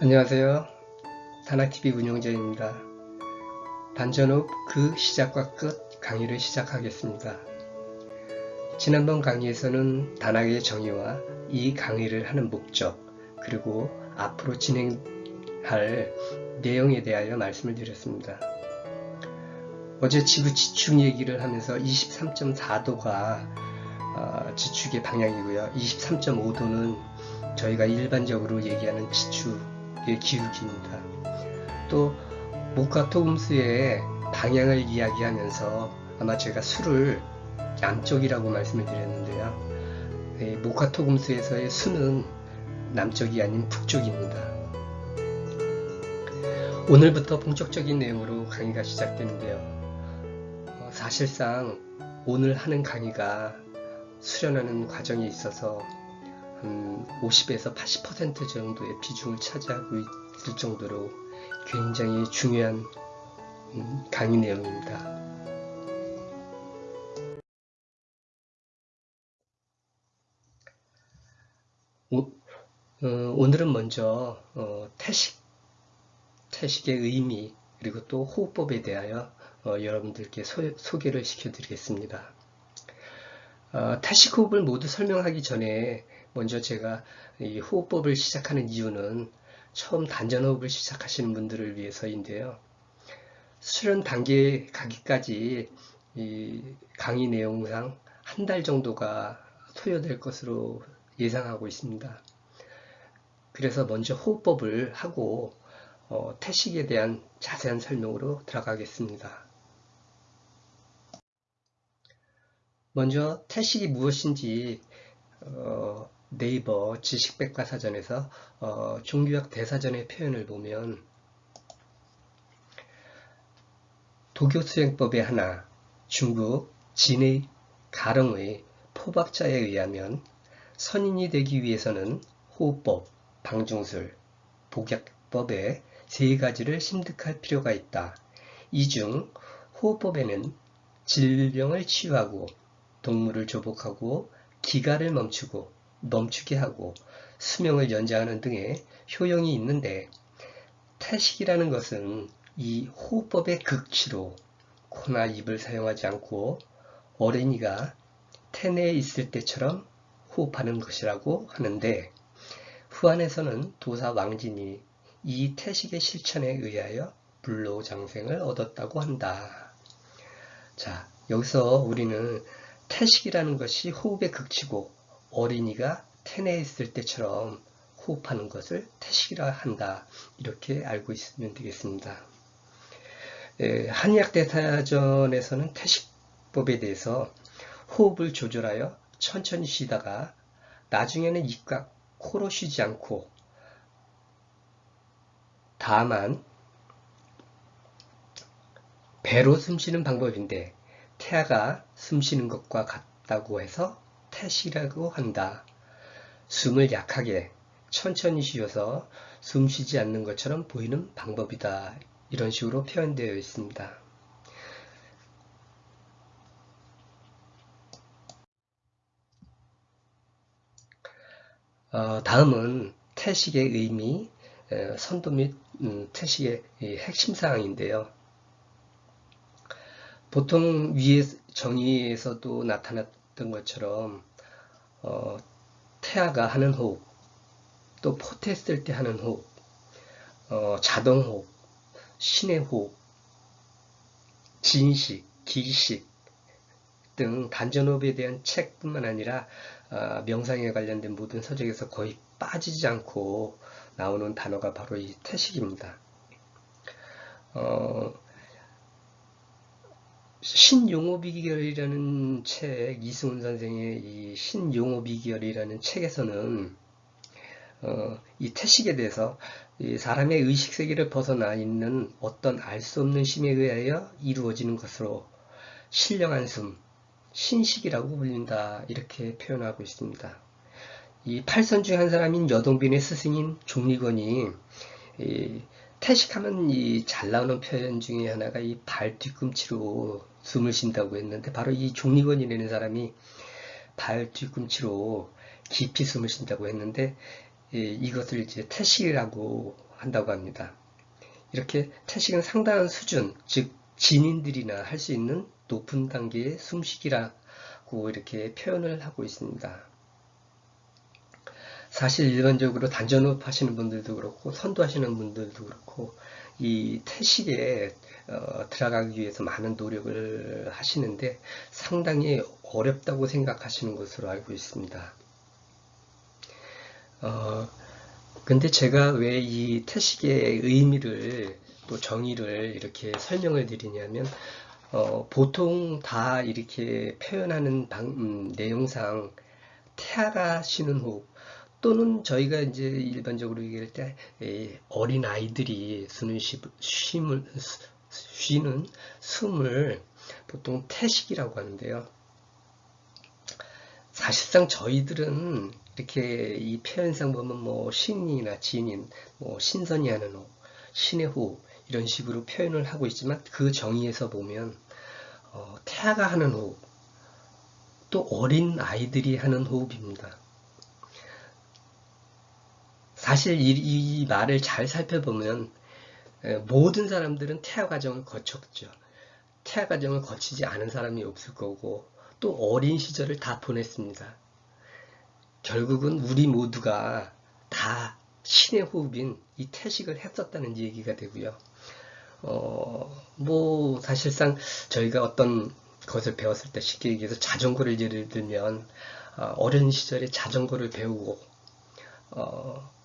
안녕하세요. 다나TV 운영자입니다. 반전업 그 시작과 끝 강의를 시작하겠습니다. 지난번 강의에서는 단학의 정의와 이 강의를 하는 목적 그리고 앞으로 진행할 내용에 대하여 말씀을 드렸습니다. 어제 지구 지축 얘기를 하면서 23.4도가 어, 지축의 방향이고요. 23.5도는 저희가 일반적으로 얘기하는 지축 기울기입니다. 또 목화토금수의 방향을 이야기하면서 아마 제가 수를 남쪽이라고 말씀을 드렸는데요. 목화토금수에서의 수는 남쪽이 아닌 북쪽입니다. 오늘부터 본격적인 내용으로 강의가 시작되는데요. 어, 사실상 오늘 하는 강의가 수련하는 과정에 있어서 한 50에서 80% 정도의 비중을 차지하고 있을 정도로 굉장히 중요한 음, 강의 내용입니다. 오, 어, 오늘은 먼저 어, 태식, 태식의 의미 그리고 또 호흡법에 대하여 어, 여러분들께 소, 소개를 시켜드리겠습니다. 어, 태식 호흡을 모두 설명하기 전에 먼저 제가 이 호흡법을 시작하는 이유는 처음 단전호흡을 시작하시는 분들을 위해서인데요. 수련 단계에 가기까지 이 강의 내용상 한 달 정도가 소요될 것으로 예상하고 있습니다. 그래서 먼저 호흡법을 하고 어, 태식에 대한 자세한 설명으로 들어가겠습니다. 먼저 태식이 무엇인지 어, 네이버 지식백과사전에서 어, 종교학 대사전의 표현을 보면 도교 수행법의 하나 중국 진의 가릉의 포박자에 의하면 선인이 되기 위해서는 호흡법, 방중술, 복약법의 세 가지를 심득할 필요가 있다. 이 중 호흡법에는 질병을 치유하고 동물을 조복하고 기가를 멈추고 멈추게 하고 수명을 연장하는 등의 효용이 있는데 태식이라는 것은 이 호흡법의 극치로 코나 입을 사용하지 않고 어린이가 태내에 있을 때처럼 호흡하는 것이라고 하는데 후안에서는 도사 왕진이 이 태식의 실천에 의하여 불로장생을 얻었다고 한다. 자, 여기서 우리는 태식이라는 것이 호흡의 극치고 어린이가 태내에 있을 때처럼 호흡하는 것을 태식이라 한다. 이렇게 알고 있으면 되겠습니다. 한의학대사전에서는 태식법에 대해서 호흡을 조절하여 천천히 쉬다가 나중에는 입과 코로 쉬지 않고 다만 배로 숨쉬는 방법인데 태아가 숨쉬는 것과 같다고 해서 태시라고 한다. 숨을 약하게 천천히 쉬어서 숨 쉬지 않는 것처럼 보이는 방법이다. 이런 식으로 표현되어 있습니다. 어, 다음은 태식의 의미, 선도 및 음, 태식의 핵심 사항인데요. 보통 위에 정의에서도 나타났던 것처럼 어, 태아가 하는 호흡, 또 포트했을 때 하는 호흡, 어, 자동 호흡, 신의 호흡, 진식, 기식 등 단전호흡에 대한 책뿐만 아니라 어, 명상에 관련된 모든 서적에서 거의 빠지지 않고 나오는 단어가 바로 이 태식입니다. 어, 신용호비결이라는 책, 이승훈 선생의 이 신용호비결이라는 책에서는 어, 이 태식에 대해서 이 사람의 의식세계를 벗어나 있는 어떤 알 수 없는 심에 의하여 이루어지는 것으로 신령한 숨, 신식이라고 불린다 이렇게 표현하고 있습니다. 이 팔선 중 한 사람인 여동빈의 스승인 종리건이 태식하면 이 잘 나오는 표현 중에 하나가 이 발 뒤꿈치로 숨을 쉰다고 했는데 바로 이 종리건이라는 사람이 발 뒤꿈치로 깊이 숨을 쉰다고 했는데 예, 이것을 이제 태식이라고 한다고 합니다. 이렇게 태식은 상당한 수준, 즉 진인들이나 할 수 있는 높은 단계의 숨쉬기라고 이렇게 표현을 하고 있습니다. 사실 일반적으로 단전호흡 하시는 분들도 그렇고 선도하시는 분들도 그렇고 이 태식에 어, 들어가기 위해서 많은 노력을 하시는데 상당히 어렵다고 생각하시는 것으로 알고 있습니다. 어, 근데 제가 왜 이 태식의 의미를 또 정의를 이렇게 설명을 드리냐면 어, 보통 다 이렇게 표현하는 방, 음, 내용상 태아가 쉬는 호흡 또는 저희가 이제 일반적으로 얘기할 때 어린 아이들이 쓰는 쉼을 쉬는 숨을 보통 태식이라고 하는데요. 사실상 저희들은 이렇게 이 표현상 보면 뭐 신이나 진인, 뭐 신선이 하는 호, 신의 호 이런 식으로 표현을 하고 있지만 그 정의에서 보면 어, 태아가 하는 호흡, 또 어린 아이들이 하는 호흡입니다. 사실 이, 이 말을 잘 살펴보면 모든 사람들은 태아 과정을 거쳤죠. 태아 과정을 거치지 않은 사람이 없을 거고 또 어린 시절을 다 보냈습니다. 결국은 우리 모두가 다 신의 호흡인 이 태식을 했었다는 얘기가 되고요. 어, 뭐 사실상 저희가 어떤 것을 배웠을 때 쉽게 얘기해서 자전거를 예를 들면 어, 어린 시절에 자전거를 배우고 어,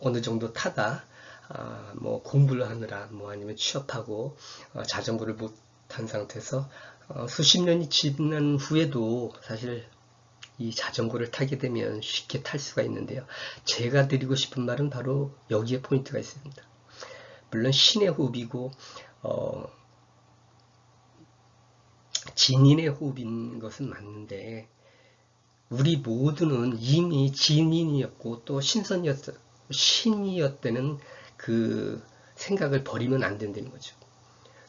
어느 정도 타다 아, 뭐 공부를 하느라 뭐 아니면 취업하고 어, 자전거를 못 탄 상태에서 어, 수십 년이 지난 후에도 사실 이 자전거를 타게 되면 쉽게 탈 수가 있는데요. 제가 드리고 싶은 말은 바로 여기에 포인트가 있습니다. 물론 신의 호흡이고 어, 진인의 호흡인 것은 맞는데 우리 모두는 이미 진인이었고 또 신선이었어요. 신이었다는 그 생각을 버리면 안 된다는 거죠.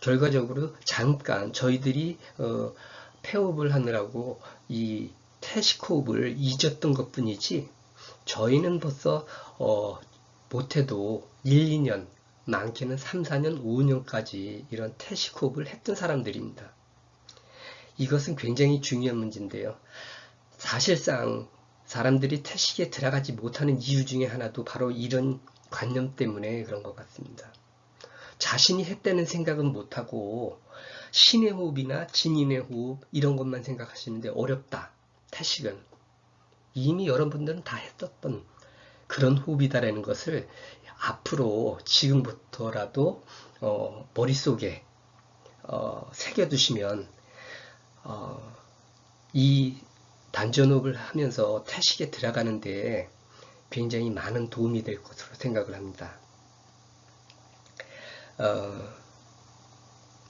결과적으로 잠깐 저희들이 어, 폐업을 하느라고 이 태식호흡을 잊었던 것 뿐이지 저희는 벌써 어, 못해도 1, 2년 많게는 3, 4년, 5년까지 이런 태식호흡을 했던 사람들입니다. 이것은 굉장히 중요한 문제인데요. 사실상 사람들이 태식에 들어가지 못하는 이유 중에 하나도 바로 이런 관념 때문에 그런 것 같습니다. 자신이 했다는 생각은 못하고 신의 호흡이나 진인의 호흡 이런 것만 생각하시는데 어렵다. 태식은 이미 여러분들은 다 했었던 그런 호흡이다라는 것을 앞으로 지금부터라도 어, 머릿속에 어, 새겨두시면 어, 이 단전호흡을 하면서 태식에 들어가는 데 굉장히 많은 도움이 될 것으로 생각을 합니다. 어,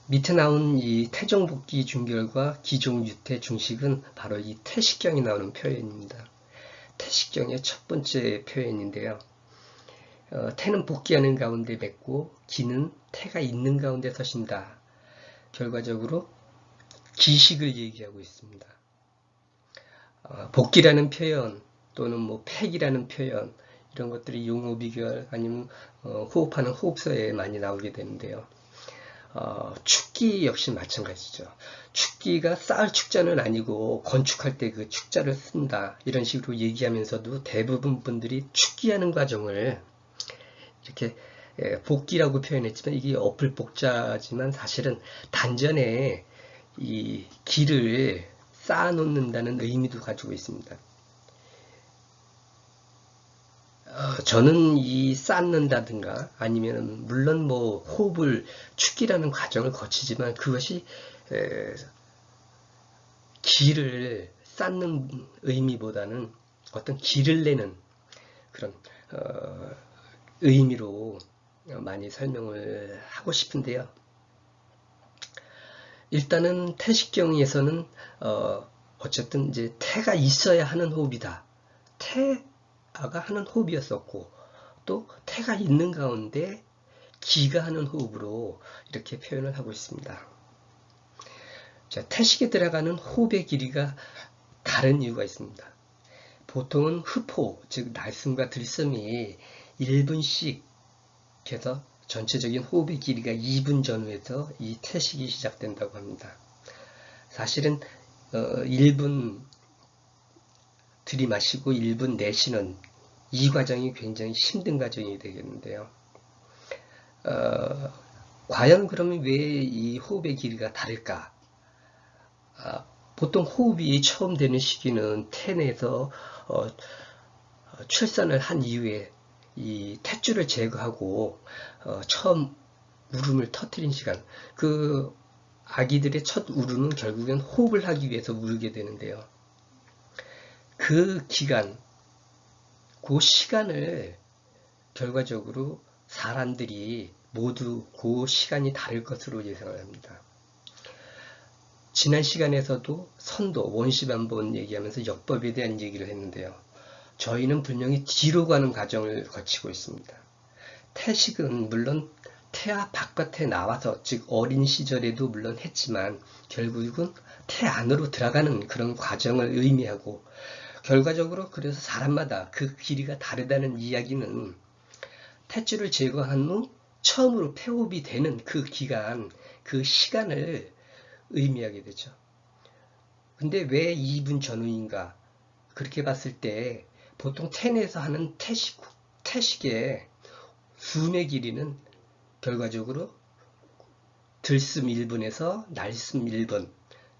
밑에 나온 이 태종복귀 중결과 기종유태 중식은 바로 이 태식경이 나오는 표현입니다. 태식경의 첫 번째 표현인데요. 어, 태는 복귀하는 가운데 맺고 기는 태가 있는 가운데 서신다. 결과적으로 기식을 얘기하고 있습니다. 어, 복귀라는 표현 또는 뭐 팩이라는 표현 이런 것들이 용어 비결 아니면 어, 호흡하는 호흡서에 많이 나오게 되는데요. 어, 축기 역시 마찬가지죠. 축기가 쌓을 축자는 아니고 건축할 때 그 축자를 쓴다 이런 식으로 얘기하면서도 대부분 분들이 축기하는 과정을 이렇게 예, 복기라고 표현했지만 이게 어플 복자지만 사실은 단전에 이 길을 쌓아놓는다는 의미도 가지고 있습니다. 어, 저는 이 쌓는다든가 아니면 물론 뭐 호흡을 축기라는 과정을 거치지만 그것이 에, 길을 쌓는 의미보다는 어떤 길을 내는 그런 어, 의미로 많이 설명을 하고 싶은데요. 일단은 태식경에서는 어, 어쨌든 이제 태가 있어야 하는 호흡이다. 태가 하는 호흡이었었고 또 태가 있는 가운데 기가 하는 호흡으로 이렇게 표현을 하고 있습니다. 자, 태식에 들어가는 호흡의 길이가 다른 이유가 있습니다. 보통은 흡호, 즉 날숨과 들숨이 1분씩 그래서 전체적인 호흡의 길이가 2분 전후에서 이 태식이 시작된다고 합니다. 사실은 어, 1분 들이마시고 1분 내쉬는 이 과정이 굉장히 힘든 과정이 되겠는데요. 어, 과연 그러면 왜 이 호흡의 길이가 다를까? 아, 보통 호흡이 처음 되는 시기는 태내에서 어, 출산을 한 이후에 이 탯줄을 제거하고 어, 처음 울음을 터트린 시간 그 아기들의 첫 울음은 결국엔 호흡을 하기 위해서 울게 되는데요. 그 기간, 그 시간을 결과적으로 사람들이 모두 그 시간이 다를 것으로 예상을 합니다. 지난 시간에서도 선도, 원시 반번 얘기하면서 역법에 대한 얘기를 했는데요. 저희는 분명히 뒤로 가는 과정을 거치고 있습니다. 태식은 물론 태아 바깥에 나와서 즉 어린 시절에도 물론 했지만 결국은 태 안으로 들어가는 그런 과정을 의미하고 결과적으로 그래서 사람마다 그 길이가 다르다는 이야기는 태줄을 제거한 후 처음으로 폐호흡이 되는 그 기간, 그 시간을 의미하게 되죠. 근데 왜 2분 전후인가? 그렇게 봤을 때 보통 텐에서 하는 태식, 태식의 숨의 길이는 결과적으로 들숨 1분에서 날숨 1분,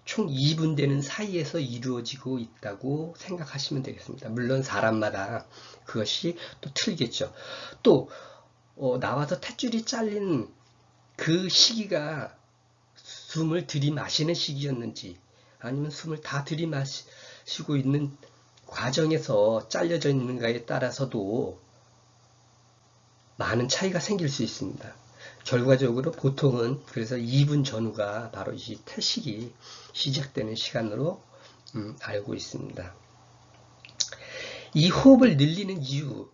총 2분 되는 사이에서 이루어지고 있다고 생각하시면 되겠습니다. 물론 사람마다 그것이 또 틀겠죠. 또 어, 나와서 탯줄이 잘린 그 시기가 숨을 들이마시는 시기였는지 아니면 숨을 다 들이마시고 있는 과정에서 잘려져 있는가에 따라서도 많은 차이가 생길 수 있습니다. 결과적으로 보통은 그래서 2분 전후가 바로 이 태식이 시작되는 시간으로 음, 알고 있습니다. 이 호흡을 늘리는 이유,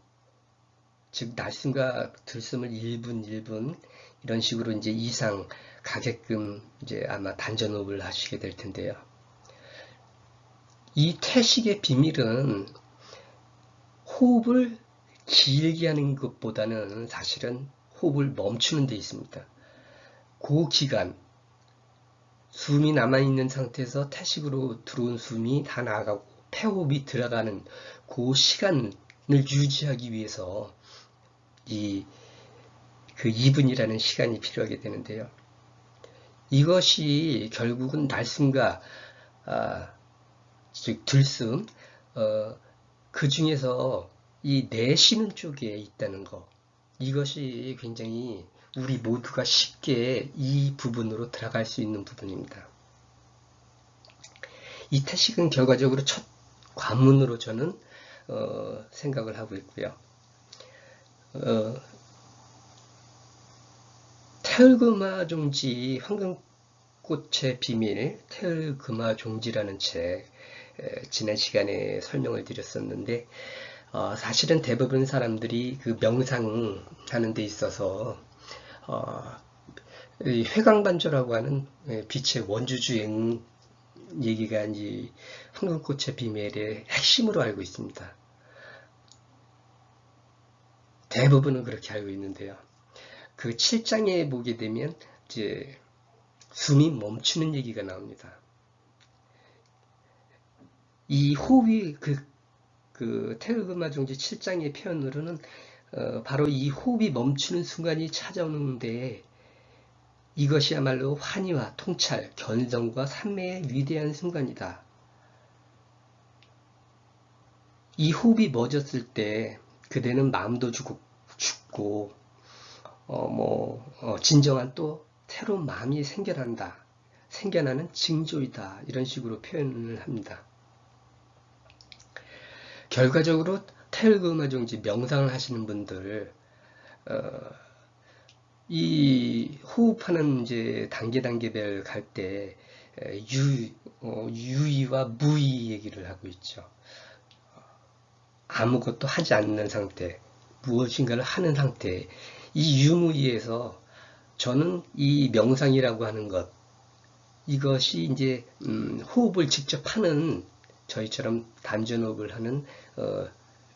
즉 날숨과 들숨을 1분 1분 이런 식으로 이제 이상 가게끔 이제 아마 단전호흡을 하시게 될 텐데요. 이 태식의 비밀은 호흡을 길게 하는 것보다는 사실은 호흡을 멈추는 데 있습니다. 그 기간, 숨이 남아있는 상태에서 태식으로 들어온 숨이 다 나가고 폐호흡이 들어가는 그 시간을 유지하기 위해서 이 그 2분이라는 시간이 필요하게 되는데요. 이것이 결국은 날숨과 아, 즉 들숨 어, 그 중에서 이 내쉬는 쪽에 있다는 것 이것이 굉장히 우리 모두가 쉽게 이 부분으로 들어갈 수 있는 부분입니다. 이 태식은 결과적으로 첫 관문으로 저는 어, 생각을 하고 있고요. 어, 태을금화 종지 황금꽃의 비밀 태을금화 종지라는 책 지난 시간에 설명을 드렸었는데 어, 사실은 대부분 사람들이 그 명상 하는 데 있어서 어, 회광반조라고 하는 예, 빛의 원주주행 얘기가 이제 황금꽃의 비밀의 핵심으로 알고 있습니다. 대부분은 그렇게 알고 있는데요. 그 7장에 보게 되면 이제 숨이 멈추는 얘기가 나옵니다. 이 호흡이 그, 그 태극음화 종지 7장의 표현으로는 어, 바로 이 호흡이 멈추는 순간이 찾아오는데 이것이야말로 환희와 통찰, 견성과 산매의 위대한 순간이다. 이 호흡이 멎었을 때 그대는 마음도 죽고, 죽고 어, 뭐, 어, 진정한 또 새로운 마음이 생겨난다. 생겨나는 징조이다. 이런 식으로 표현을 합니다. 결과적으로 태을금화종지 명상을 하시는 분들 어, 이 호흡하는 이제 단계 단계별 갈 때 유, 어, 유의와 무의 얘기를 하고 있죠. 아무것도 하지 않는 상태, 무엇인가를 하는 상태, 이 유무의에서 저는 이 명상이라고 하는 것, 이것이 이제 음, 호흡을 직접 하는 저희처럼 단전호흡을 하는 어,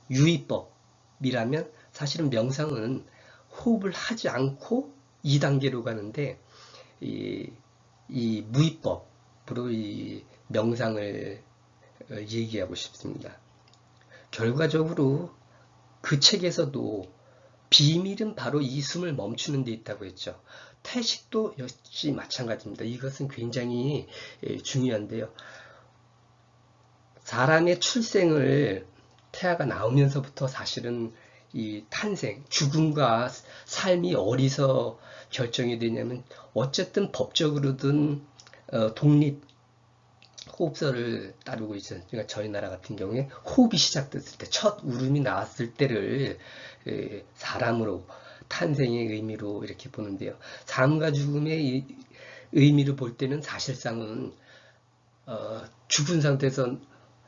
유의법이라면 사실은 명상은 호흡을 하지 않고 2단계로 가는데 이, 이 무의법으로 이 명상을 어, 얘기하고 싶습니다. 결과적으로 그 책에서도 비밀은 바로 이 숨을 멈추는 데 있다고 했죠. 태식도 역시 마찬가지입니다. 이것은 굉장히 예, 중요한데요. 사람의 출생을 태아가 나오면서부터 사실은 이 탄생, 죽음과 삶이 어디서 결정이 되냐면 어쨌든 법적으로든 어, 독립 호흡설을 따르고 있어요. 그러니까 저희 나라 같은 경우에 호흡이 시작됐을 때, 첫 울음이 나왔을 때를 에, 사람으로 탄생의 의미로 이렇게 보는데요. 삶과 죽음의 의미를 볼 때는 사실상은 어, 죽은 상태에서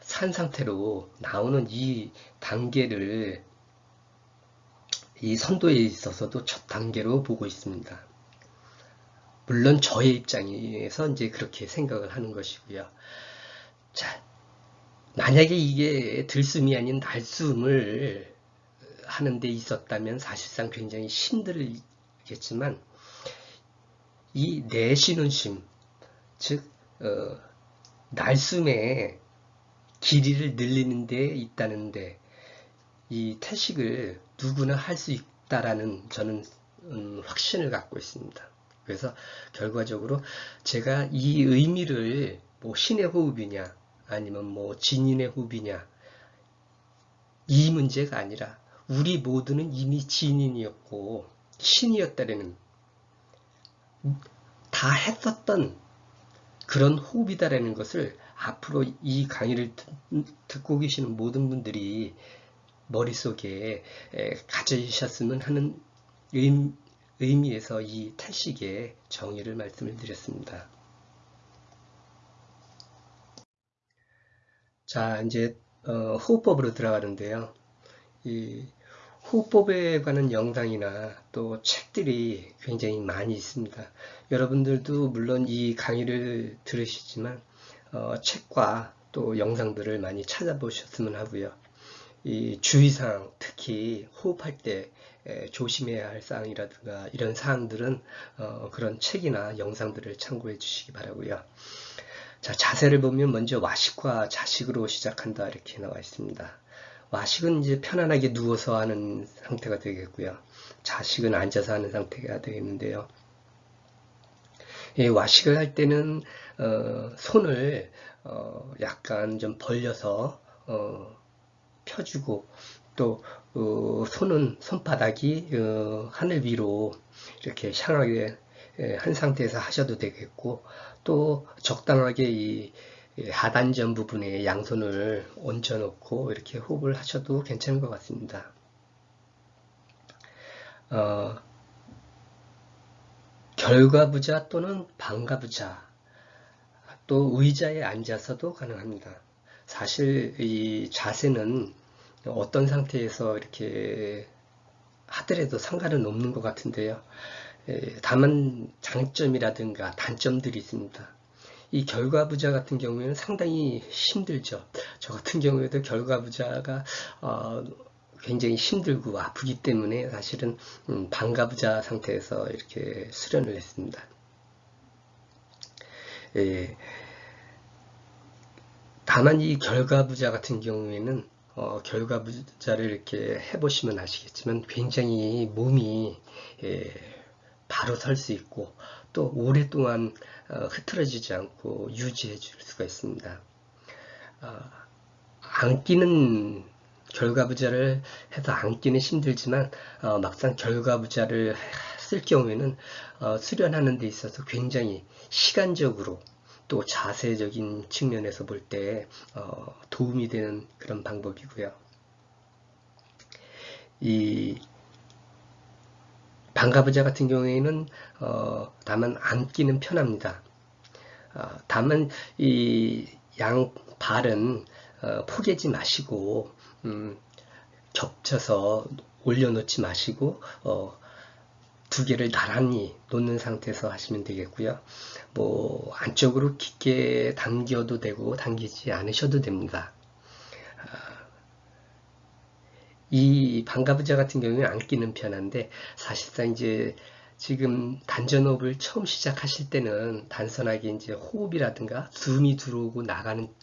산 상태로 나오는 이 단계를 이 선도에 있어서도 첫 단계로 보고 있습니다. 물론 저의 입장에서 이제 그렇게 생각을 하는 것이고요. 자, 만약에 이게 들숨이 아닌 날숨을 하는 데 있었다면 사실상 굉장히 힘들겠지만 이 내쉬는 심, 즉 어, 날숨의 길이를 늘리는 데 있다는데 이 태식을 누구나 할 수 있다라는 저는 음, 확신을 갖고 있습니다. 그래서 결과적으로 제가 이 의미를 뭐 신의 호흡이냐 아니면 뭐 진인의 호흡이냐 이 문제가 아니라 우리 모두는 이미 진인이었고 신이었다라는 다 했었던 그런 호흡이다라는 것을 앞으로 이 강의를 듣고 계시는 모든 분들이 머릿속에 가져주셨으면 하는 의미에서 이 태식의 정의를 말씀을 드렸습니다. 자, 이제 어, 호흡법으로 들어가는데요. 이 호흡법에 관한 영상이나 또 책들이 굉장히 많이 있습니다. 여러분들도 물론 이 강의를 들으시지만 어, 책과 또 영상들을 많이 찾아보셨으면 하고요. 이 주의사항, 특히 호흡할 때 조심해야 할 사항이라든가 이런 사항들은 어, 그런 책이나 영상들을 참고해 주시기 바라고요. 자, 자세를 보면 먼저 와식과 자식으로 시작한다 이렇게 나와 있습니다. 와식은 이제 편안하게 누워서 하는 상태가 되겠고요. 자식은 앉아서 하는 상태가 되겠는데요. 예, 와식을 할 때는 어, 손을 어, 약간 좀 벌려서 어, 펴주고 또 어, 손은 손바닥이 어, 하늘 위로 이렇게 향하게 예, 한 상태에서 하셔도 되겠고 또 적당하게 이 하단전 부분에 양손을 얹어 놓고 이렇게 호흡을 하셔도 괜찮은 것 같습니다. 어, 결과부자 또는 반가부자 또 의자에 앉아서도 가능합니다. 사실 이 자세는 어떤 상태에서 이렇게 하더라도 상관은 없는 것 같은데요. 다만 장점이라든가 단점들이 있습니다. 이 결과 부자 같은 경우에는 상당히 힘들죠. 저 같은 경우에도 결과 부자가 어, 굉장히 힘들고 아프기 때문에 사실은 음, 반가 부자 상태에서 이렇게 수련을 했습니다. 예, 다만 이 결과부자 같은 경우에는 어, 결과부자를 이렇게 해보시면 아시겠지만 굉장히 몸이 예, 바로 설 수 있고 또 오랫동안 어, 흐트러지지 않고 유지해 줄 수가 있습니다. 어, 안기는 결과부자를 해서 안기는 힘들지만 어, 막상 결과부자를 쓸 경우에는 어, 수련하는 데 있어서 굉장히 시간적으로 또 자세적인 측면에서 볼때 어, 도움이 되는 그런 방법이고요. 이 반가부자 같은 경우에는 어, 다만 앉기는 편합니다. 어, 다만 이 양 발은 어, 포개지 마시고 음, 겹쳐서 올려놓지 마시고 어, 두 개를 나란히 놓는 상태에서 하시면 되겠고요. 뭐 안쪽으로 깊게 당겨도 되고 당기지 않으셔도 됩니다. 이 방가부자 같은 경우는 안 끼는 편한데 사실상 이제 지금 단전호흡을 처음 시작하실 때는 단순하게 이제 호흡이라든가 숨이 들어오고 나가는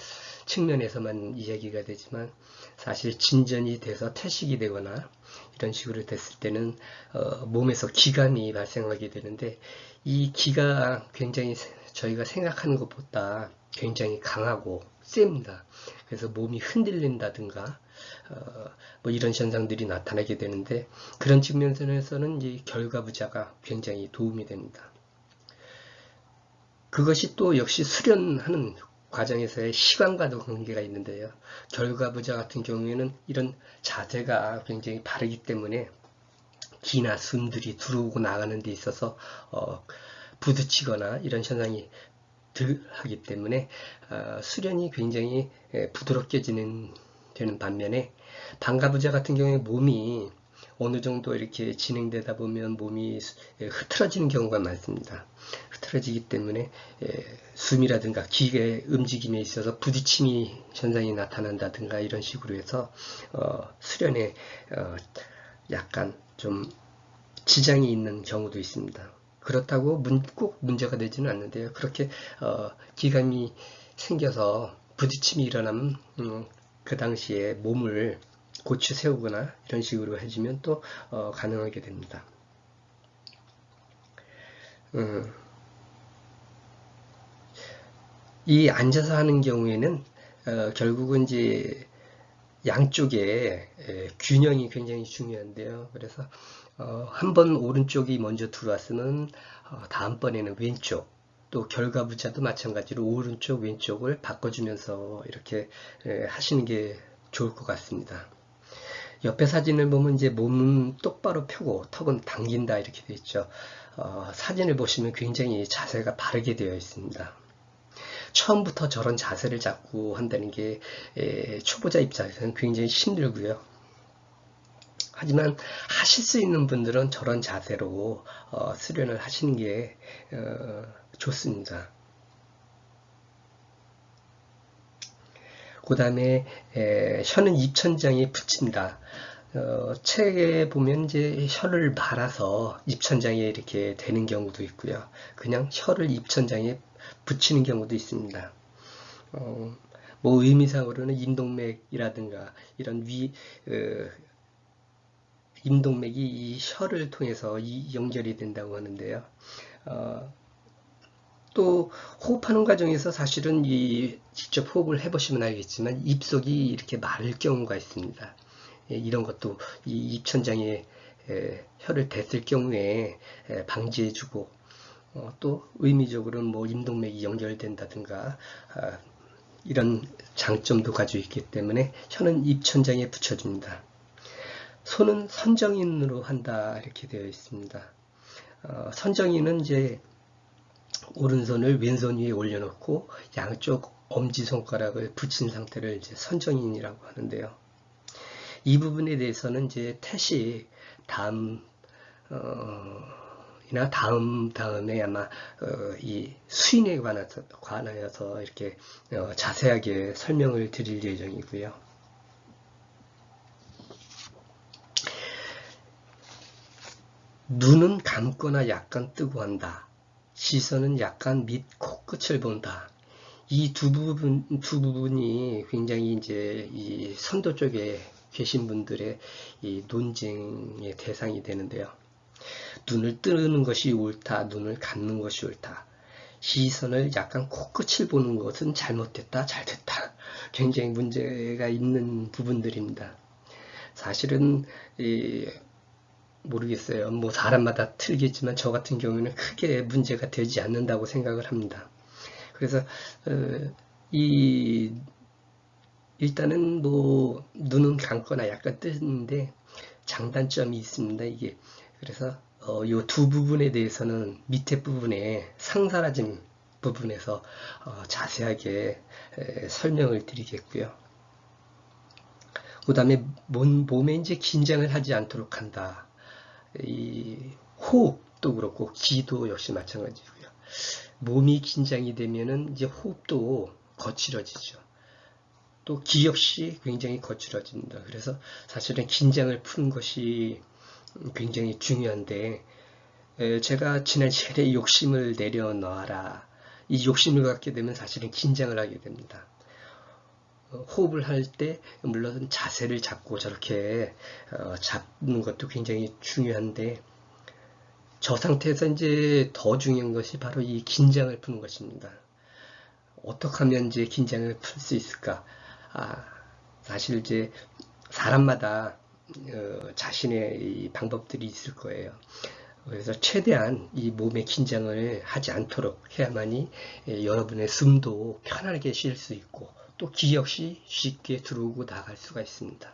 측면에서만 이야기가 되지만 사실 진전이 돼서 퇴식이 되거나 이런 식으로 됐을 때는 어, 몸에서 기감이 발생하게 되는데 이 기가 굉장히 저희가 생각하는 것보다 굉장히 강하고 셉니다. 그래서 몸이 흔들린다든가 어, 뭐 이런 현상들이 나타나게 되는데 그런 측면에서는 이 결과 부자가 굉장히 도움이 됩니다. 그것이 또 역시 수련하는 과정에서의 시간과도 관계가 있는데요. 결과 부자 같은 경우에는 이런 자세가 굉장히 바르기 때문에 기나 숨들이 들어오고 나가는 데 있어서 어, 부딪히거나 이런 현상이 덜 하기 때문에 어, 수련이 굉장히 부드럽게 진행 되는 반면에 방가부자 같은 경우에 몸이 어느 정도 이렇게 진행되다 보면 몸이 흐트러지는 경우가 많습니다. 흐트러지기 때문에 숨이라든가 기계 움직임에 있어서 부딪힘이 현상이 나타난다든가 이런 식으로 해서 어, 수련에 어, 약간 좀 지장이 있는 경우도 있습니다. 그렇다고 문, 꼭 문제가 되지는 않는데요. 그렇게 어, 기감이 생겨서 부딪힘이 일어나면 음, 그 당시에 몸을 고추 세우거나 이런 식으로 해주면 또 어, 가능하게 됩니다. 음, 이 앉아서 하는 경우에는 어, 결국은 이제 양쪽에 에, 균형이 굉장히 중요한데요. 그래서 어, 한번 오른쪽이 먼저 들어왔으면 어, 다음번에는 왼쪽 또 결과 부자도 마찬가지로 오른쪽 왼쪽을 바꿔주면서 이렇게 하시는 게 좋을 것 같습니다. 옆에 사진을 보면 이제 몸은 똑바로 펴고 턱은 당긴다 이렇게 되어 있죠. 어, 사진을 보시면 굉장히 자세가 바르게 되어 있습니다. 처음부터 저런 자세를 잡고 한다는 게 에, 초보자 입장에서는 굉장히 힘들고요. 하지만 하실 수 있는 분들은 저런 자세로 어, 수련을 하시는 게 어, 좋습니다. 그 다음에 혀는 입천장에 붙입니다. 어, 책에 보면 이제 혀를 말아서 입천장에 이렇게 되는 경우도 있고요. 그냥 혀를 입천장에 붙이는 경우도 있습니다. 어, 뭐 의미상으로는 인동맥이라든가 이런 위 어, 인동맥이 이 혀를 통해서 이 연결이 된다고 하는데요. 어, 또 호흡하는 과정에서 사실은 이 직접 호흡을 해보시면 알겠지만 입속이 이렇게 마를 경우가 있습니다. 예, 이런 것도 이 입천장에 혀를 댔을 경우에 방지해주고 어, 또 의미적으로는 뭐 임동맥이 연결된다든가 아, 이런 장점도 가지고 있기 때문에 혀는 입천장에 붙여줍니다. 손은 선정인으로 한다 이렇게 되어 있습니다. 어, 선정인은 이제 오른손을 왼손 위에 올려놓고 양쪽 엄지손가락을 붙인 상태를 이제 선정인이라고 하는데요. 이 부분에 대해서는 이제 태시 다음 어, 이나 다음 다음에 아마 어, 이 수인에 관해서, 관하여서 이렇게 어, 자세하게 설명을 드릴 예정이고요. 눈은 감거나 약간 뜨고 한다. 시선은 약간 밑 코끝을 본다. 이 두 부분, 두 부분이 굉장히 이제 이 선도 쪽에 계신 분들의 이 논쟁의 대상이 되는데요. 눈을 뜨는 것이 옳다, 눈을 감는 것이 옳다. 시선을 약간 코끝을 보는 것은 잘못됐다, 잘됐다. 굉장히 문제가 있는 부분들입니다. 사실은 이 모르겠어요. 뭐 사람마다 틀리겠지만 저 같은 경우는 크게 문제가 되지 않는다고 생각을 합니다. 그래서 어, 이 일단은 뭐 눈은 감거나 약간 뜨는데 장단점이 있습니다. 이게 그래서 어, 이두 부분에 대해서는 밑에 부분에 상사라진 부분에서 어, 자세하게 에, 설명을 드리겠고요. 그 다음에 몸에 이제 긴장을 하지 않도록 한다. 이 호흡도 그렇고 기도 역시 마찬가지고요. 몸이 긴장이 되면은 이제 호흡도 거칠어지죠. 또 기 역시 굉장히 거칠어집니다. 그래서 사실은 긴장을 푸는 것이 굉장히 중요한데 제가 지난 시간에 욕심을 내려놔라. 이 욕심을 갖게 되면 사실은 긴장을 하게 됩니다. 어, 호흡을 할 때 물론 자세를 잡고 저렇게 어, 잡는 것도 굉장히 중요한데 저 상태에서 이제 더 중요한 것이 바로 이 긴장을 푸는 것입니다. 어떻게 하면 이제 긴장을 풀 수 있을까? 아, 사실 이제 사람마다 어, 자신의 방법들이 있을 거예요. 그래서 최대한 이 몸의 긴장을 하지 않도록 해야만이 예, 여러분의 숨도 편하게 쉴 수 있고 또 기 역시 쉽게 들어오고 나갈 수가 있습니다.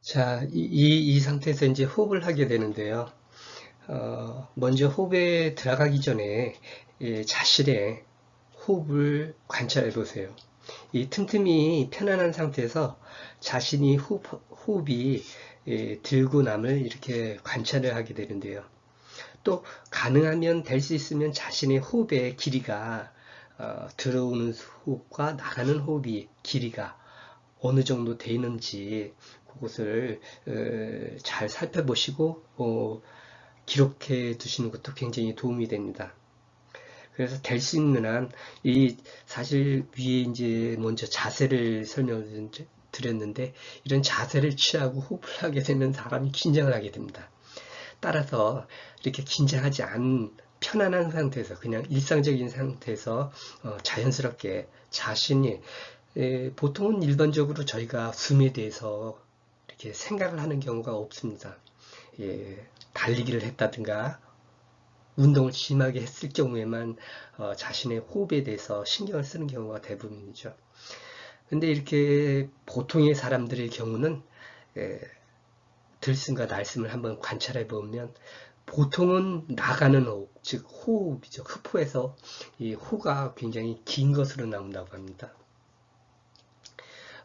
자, 이, 이, 이 상태에서 이제 호흡을 하게 되는데요. 어, 먼저 호흡에 들어가기 전에 예, 자신의 호흡을 관찰해 보세요. 이 틈틈이 편안한 상태에서 자신이 호흡, 호흡이 예, 들고 남을 이렇게 관찰을 하게 되는데요. 또 가능하면 될 수 있으면 자신의 호흡의 길이가 어, 들어오는 호흡과 나가는 호흡이 길이가 어느 정도 되는지 그것을 어, 잘 살펴보시고 어, 기록해 두시는 것도 굉장히 도움이 됩니다. 그래서 될 수 있는 한 이 사실 위에 이제 먼저 자세를 설명을 드렸는데 이런 자세를 취하고 호흡을 하게 되면 사람이 긴장을 하게 됩니다. 따라서 이렇게 긴장하지 않은 편안한 상태에서 그냥 일상적인 상태에서 어, 자연스럽게 자신이 에, 보통은 일반적으로 저희가 숨에 대해서 이렇게 생각을 하는 경우가 없습니다. 예, 달리기를 했다든가 운동을 심하게 했을 경우에만 어, 자신의 호흡에 대해서 신경을 쓰는 경우가 대부분이죠. 근데 이렇게 보통의 사람들의 경우는 예, 들숨과 날숨을 한번 관찰해 보면 보통은 나가는 호흡, 즉 호흡이죠. 흡호에서 이 호가 굉장히 긴 것으로 나온다고 합니다.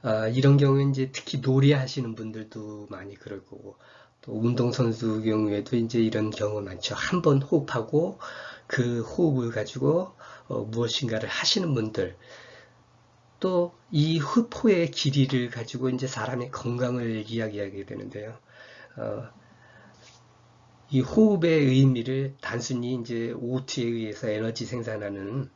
아, 이런 경우에 이제 특히 놀이 하시는 분들도 많이 그럴 거고 또 운동선수 경우에도 이제 이런 경우 많죠. 한 번 호흡하고 그 호흡을 가지고 어, 무엇인가를 하시는 분들 또 이 흡호의 길이를 가지고 이제 사람의 건강을 이야기하게 되는데요. 어, 이 호흡의 의미를 단순히 이제 O2에 의해서 에너지 생산하는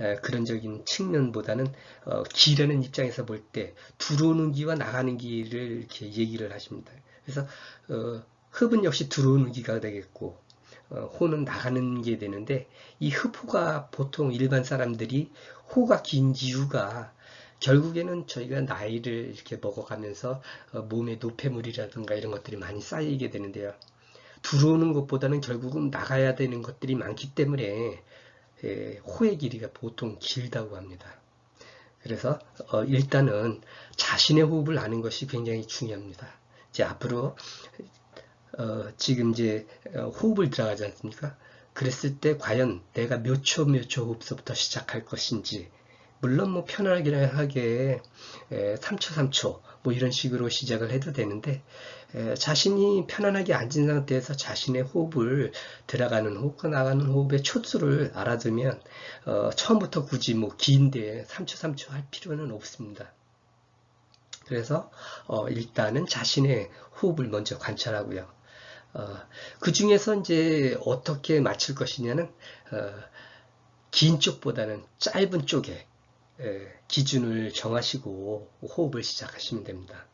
에, 그런적인 측면보다는 어, 기라는 입장에서 볼 때 들어오는 기와 나가는 기를 이렇게 얘기를 하십니다. 그래서 어, 흡은 역시 들어오는 기가 되겠고 어, 호는 나가는 게 되는데 이 흡호가 보통 일반 사람들이 호가 긴 이유가 결국에는 저희가 나이를 이렇게 먹어가면서 어, 몸에 노폐물이라든가 이런 것들이 많이 쌓이게 되는데요. 들어오는 것보다는 결국은 나가야 되는 것들이 많기 때문에 예, 호의 길이가 보통 길다고 합니다. 그래서 어, 일단은 자신의 호흡을 아는 것이 굉장히 중요합니다. 이제 앞으로 어, 지금 이제 어, 호흡을 들어가지 않습니까? 그랬을 때 과연 내가 몇 초 몇 초 호흡서부터 시작할 것인지 물론 뭐 편하게 3초 3초 뭐 이런 식으로 시작을 해도 되는데 자신이 편안하게 앉은 상태에서 자신의 호흡을 들어가는 호흡과 나가는 호흡의 초수를 알아두면 어, 처음부터 굳이 뭐 긴데 3초 3초 할 필요는 없습니다. 그래서 어, 일단은 자신의 호흡을 먼저 관찰하고요. 어, 그 중에서 이제 어떻게 맞출 것이냐는 어, 긴 쪽보다는 짧은 쪽에 예, 기준을 정하시고 호흡을 시작하시면 됩니다.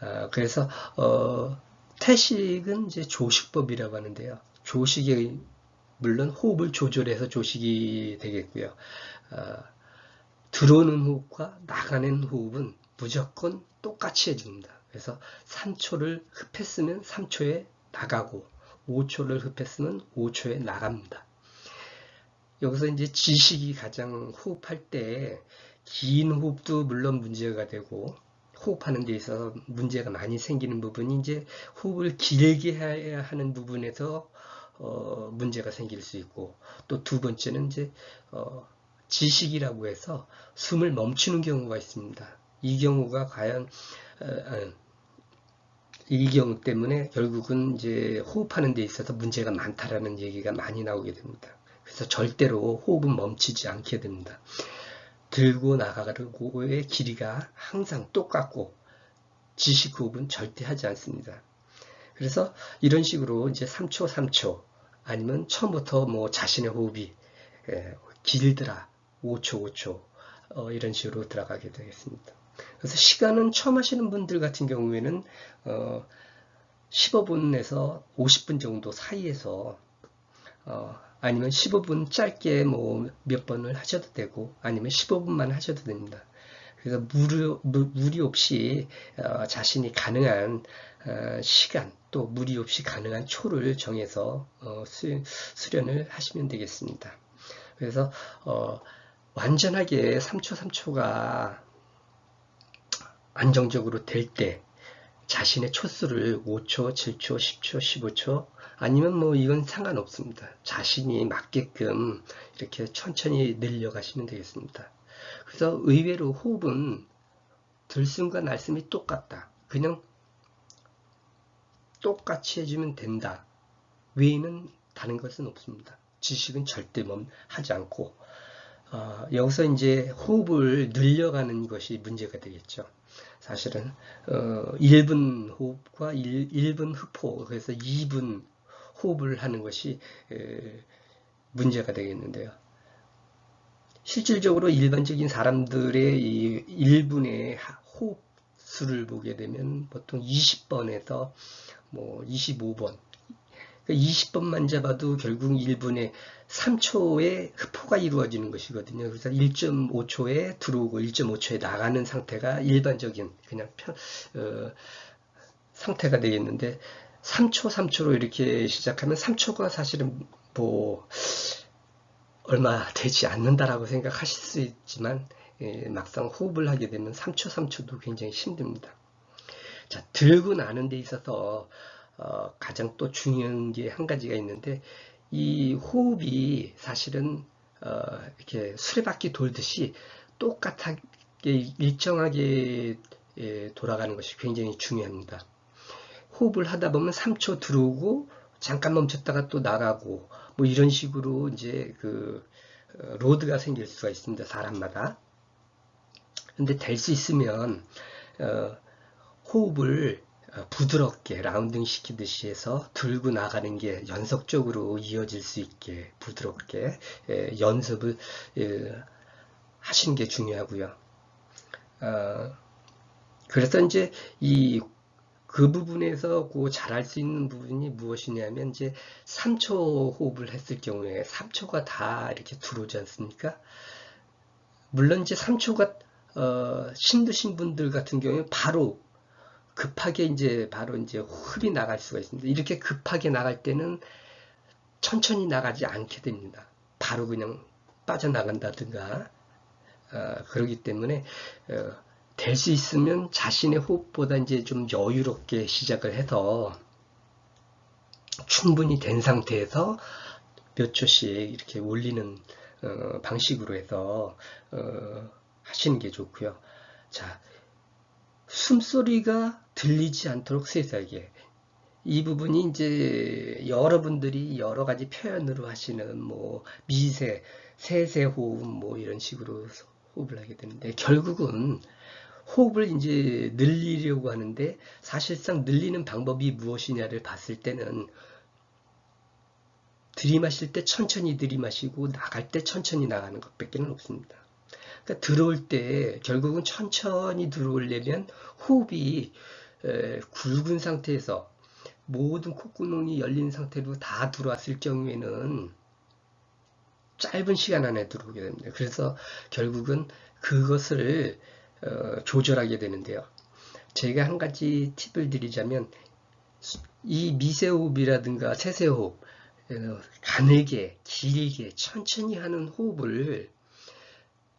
아, 그래서 어, 태식은 이제 조식법이라고 하는데요. 조식이 물론 호흡을 조절해서 조식이 되겠고요. 아, 들어오는 호흡과 나가는 호흡은 무조건 똑같이 해줍니다. 그래서 3초를 흡했으면 3초에 나가고 5초를 흡했으면 5초에 나갑니다. 여기서 이제 지식이 가장 호흡할 때 긴 호흡도 물론 문제가 되고 호흡하는 데 있어서 문제가 많이 생기는 부분이 이제 호흡을 길게 해야 하는 부분에서 어, 문제가 생길 수 있고 또 두 번째는 이제 어, 지식이라고 해서 숨을 멈추는 경우가 있습니다. 이 경우가 과연 어, 어이 경우 때문에 결국은 이제 호흡하는 데 있어서 문제가 많다라는 얘기가 많이 나오게 됩니다. 그래서 절대로 호흡은 멈추지 않게 됩니다. 들고 나가고의 길이가 항상 똑같고 지식 호흡은 절대 하지 않습니다. 그래서 이런 식으로 이제 3초, 3초 아니면 처음부터 뭐 자신의 호흡이 예, 길더라 5초, 5초 어, 이런 식으로 들어가게 되겠습니다. 그래서 시간은 처음 하시는 분들 같은 경우에는 어, 15분에서 50분 정도 사이에서 어, 아니면 15분 짧게 뭐 몇 번을 하셔도 되고 아니면 15분만 하셔도 됩니다. 그래서 무리, 무리 없이 어, 자신이 가능한 어, 시간 또 무리 없이 가능한 초를 정해서 어, 수, 수련을 하시면 되겠습니다. 그래서 어, 완전하게 3초 3초가 안정적으로 될 때 자신의 초수를 5초, 7초, 10초, 15초 아니면 뭐 이건 상관없습니다. 자신이 맞게끔 이렇게 천천히 늘려가시면 되겠습니다. 그래서 의외로 호흡은 들숨과 날숨이 똑같다. 그냥 똑같이 해주면 된다. 외에는 다른 것은 없습니다. 지식은 절대 멈하지 않고 어, 여기서 이제 호흡을 늘려가는 것이 문제가 되겠죠. 사실은 어, 1분 호흡과 1, 1분 흡호 그래서 2분 호흡을 하는 것이 에, 문제가 되겠는데요. 실질적으로 일반적인 사람들의 이 1분의 호흡 수를 보게 되면 보통 20번에서 뭐 25번 20번만 잡아도 결국 1분에 3초의 흡포가 이루어지는 것이거든요. 그래서 1.5초에 들어오고 1.5초에 나가는 상태가 일반적인 그냥 편, 어, 상태가 되겠는데 3초, 3초로 이렇게 시작하면 3초가 사실은 뭐 얼마 되지 않는다라고 생각하실 수 있지만 예, 막상 호흡을 하게 되면 3초, 3초도 굉장히 힘듭니다. 자, 들고 나는 데 있어서 어, 가장 또 중요한 게 한 가지가 있는데 이 호흡이 사실은 어, 이렇게 수레바퀴 돌듯이 똑같게 일정하게 예, 돌아가는 것이 굉장히 중요합니다. 호흡을 하다 보면 3초 들어오고 잠깐 멈췄다가 또 나가고 뭐 이런 식으로 이제 그 어, load가 생길 수가 있습니다. 사람마다. 근데 될 수 있으면 어, 호흡을 어, 부드럽게 rounding 시키듯이 해서 들고 나가는 게 연속적으로 이어질 수 있게 부드럽게 예, 연습을 예, 하시는 게 중요하고요. 어, 그래서 이제 이 그 부분에서 그 잘할 수 있는 부분이 무엇이냐면 이제 3초 호흡을 했을 경우에 3초가 다 이렇게 들어오지 않습니까? 물론 이제 3초가 어, 힘드신 분들 같은 경우에 바로 급하게 이제 바로 이제 흡이 나갈 수가 있습니다. 이렇게 급하게 나갈 때는 천천히 나가지 않게 됩니다. 바로 그냥 빠져나간다든가 어, 그러기 때문에 어, 될 수 있으면 자신의 호흡보다 이제 좀 여유롭게 시작을 해서 충분히 된 상태에서 몇 초씩 이렇게 올리는 어, 방식으로 해서 어, 하시는 게 좋고요. 자, 숨소리가 들리지 않도록 세세하게 이 부분이 이제 여러분들이 여러 가지 표현으로 하시는 뭐 미세, 세세 호흡 뭐 이런 식으로 호흡을 하게 되는데 결국은 호흡을 이제 늘리려고 하는데 사실상 늘리는 방법이 무엇이냐를 봤을 때는 들이마실 때 천천히 들이마시고 나갈 때 천천히 나가는 것밖에 없습니다. 그러니까 들어올 때 결국은 천천히 들어오려면 호흡이 에, 굵은 상태에서 모든 콧구멍이 열린 상태로 다 들어왔을 경우에는 짧은 시간 안에 들어오게 됩니다. 그래서 결국은 그것을 어, 조절하게 되는데요. 제가 한 가지 팁을 드리자면 이 미세호흡이라든가 세세호흡 어, 가늘게 길게 천천히 하는 호흡을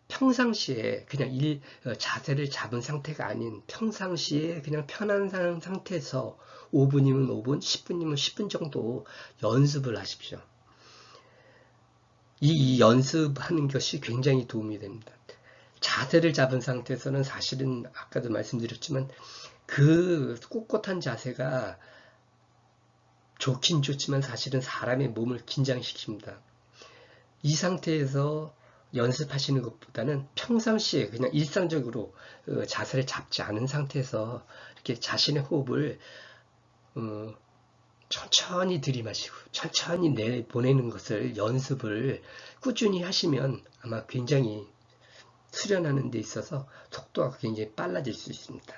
평상시에 그냥 일, 어, 자세를 잡은 상태가 아닌 평상시에 그냥 편한 상태에서 5분이면 5분, 10분이면 10분 정도 연습을 하십시오. 이, 이 연습하는 것이 굉장히 도움이 됩니다. 자세를 잡은 상태에서는 사실은 아까도 말씀드렸지만 그 꼿꼿한 자세가 좋긴 좋지만 사실은 사람의 몸을 긴장시킵니다. 이 상태에서 연습하시는 것보다는 평상시에 그냥 일상적으로 어, 자세를 잡지 않은 상태에서 이렇게 자신의 호흡을 어, 천천히 들이마시고 천천히 내보내는 것을 연습을 꾸준히 하시면 아마 굉장히 수련하는 데 있어서 속도가 굉장히 빨라질 수 있습니다.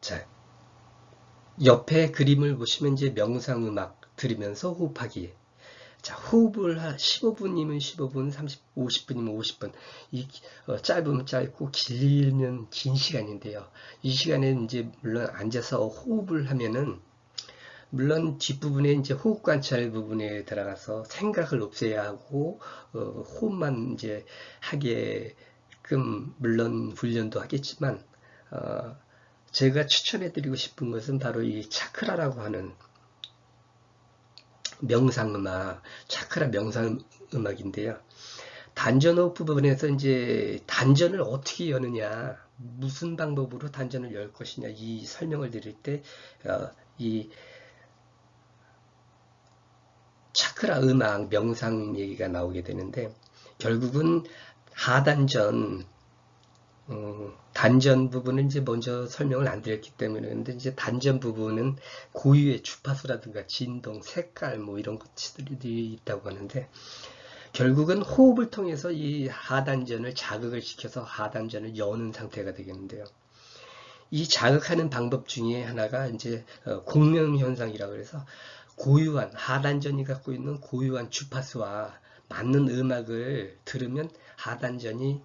자, 옆에 그림을 보시면 이제 명상음악 들으면서 호흡하기 자, 호흡을 한 15분이면 15분, 30, 50분이면 50분. 이, 어, 짧으면 짧고 길면 긴 시간인데요. 이 시간에 이제 물론 앉아서 호흡을 하면은 물론 뒷부분에 이제 호흡 관찰 부분에 들어가서 생각을 없애야 하고 어, 호흡만 이제 하게끔 물론 훈련도 하겠지만 어, 제가 추천해 드리고 싶은 것은 바로 이 차크라라고 하는 명상음악, 차크라 명상음악인데요. 단전호흡 부분에서 이제 단전을 어떻게 여느냐, 무슨 방법으로 단전을 열 것이냐, 이 설명을 드릴 때, 어, 이 차크라 음악, 명상 얘기가 나오게 되는데, 결국은 하단전, 어, 단전 부분은 이제 먼저 설명을 안 드렸기 때문에 근데 이제 단전 부분은 고유의 주파수라든가 진동, 색깔 뭐 이런 것들이 있다고 하는데 결국은 호흡을 통해서 이 하단전을 자극을 시켜서 하단전을 여는 상태가 되겠는데요. 이 자극하는 방법 중에 하나가 이제 어, 공명 현상이라고 해서 고유한 하단전이 갖고 있는 고유한 주파수와 맞는 음악을 들으면 하단전이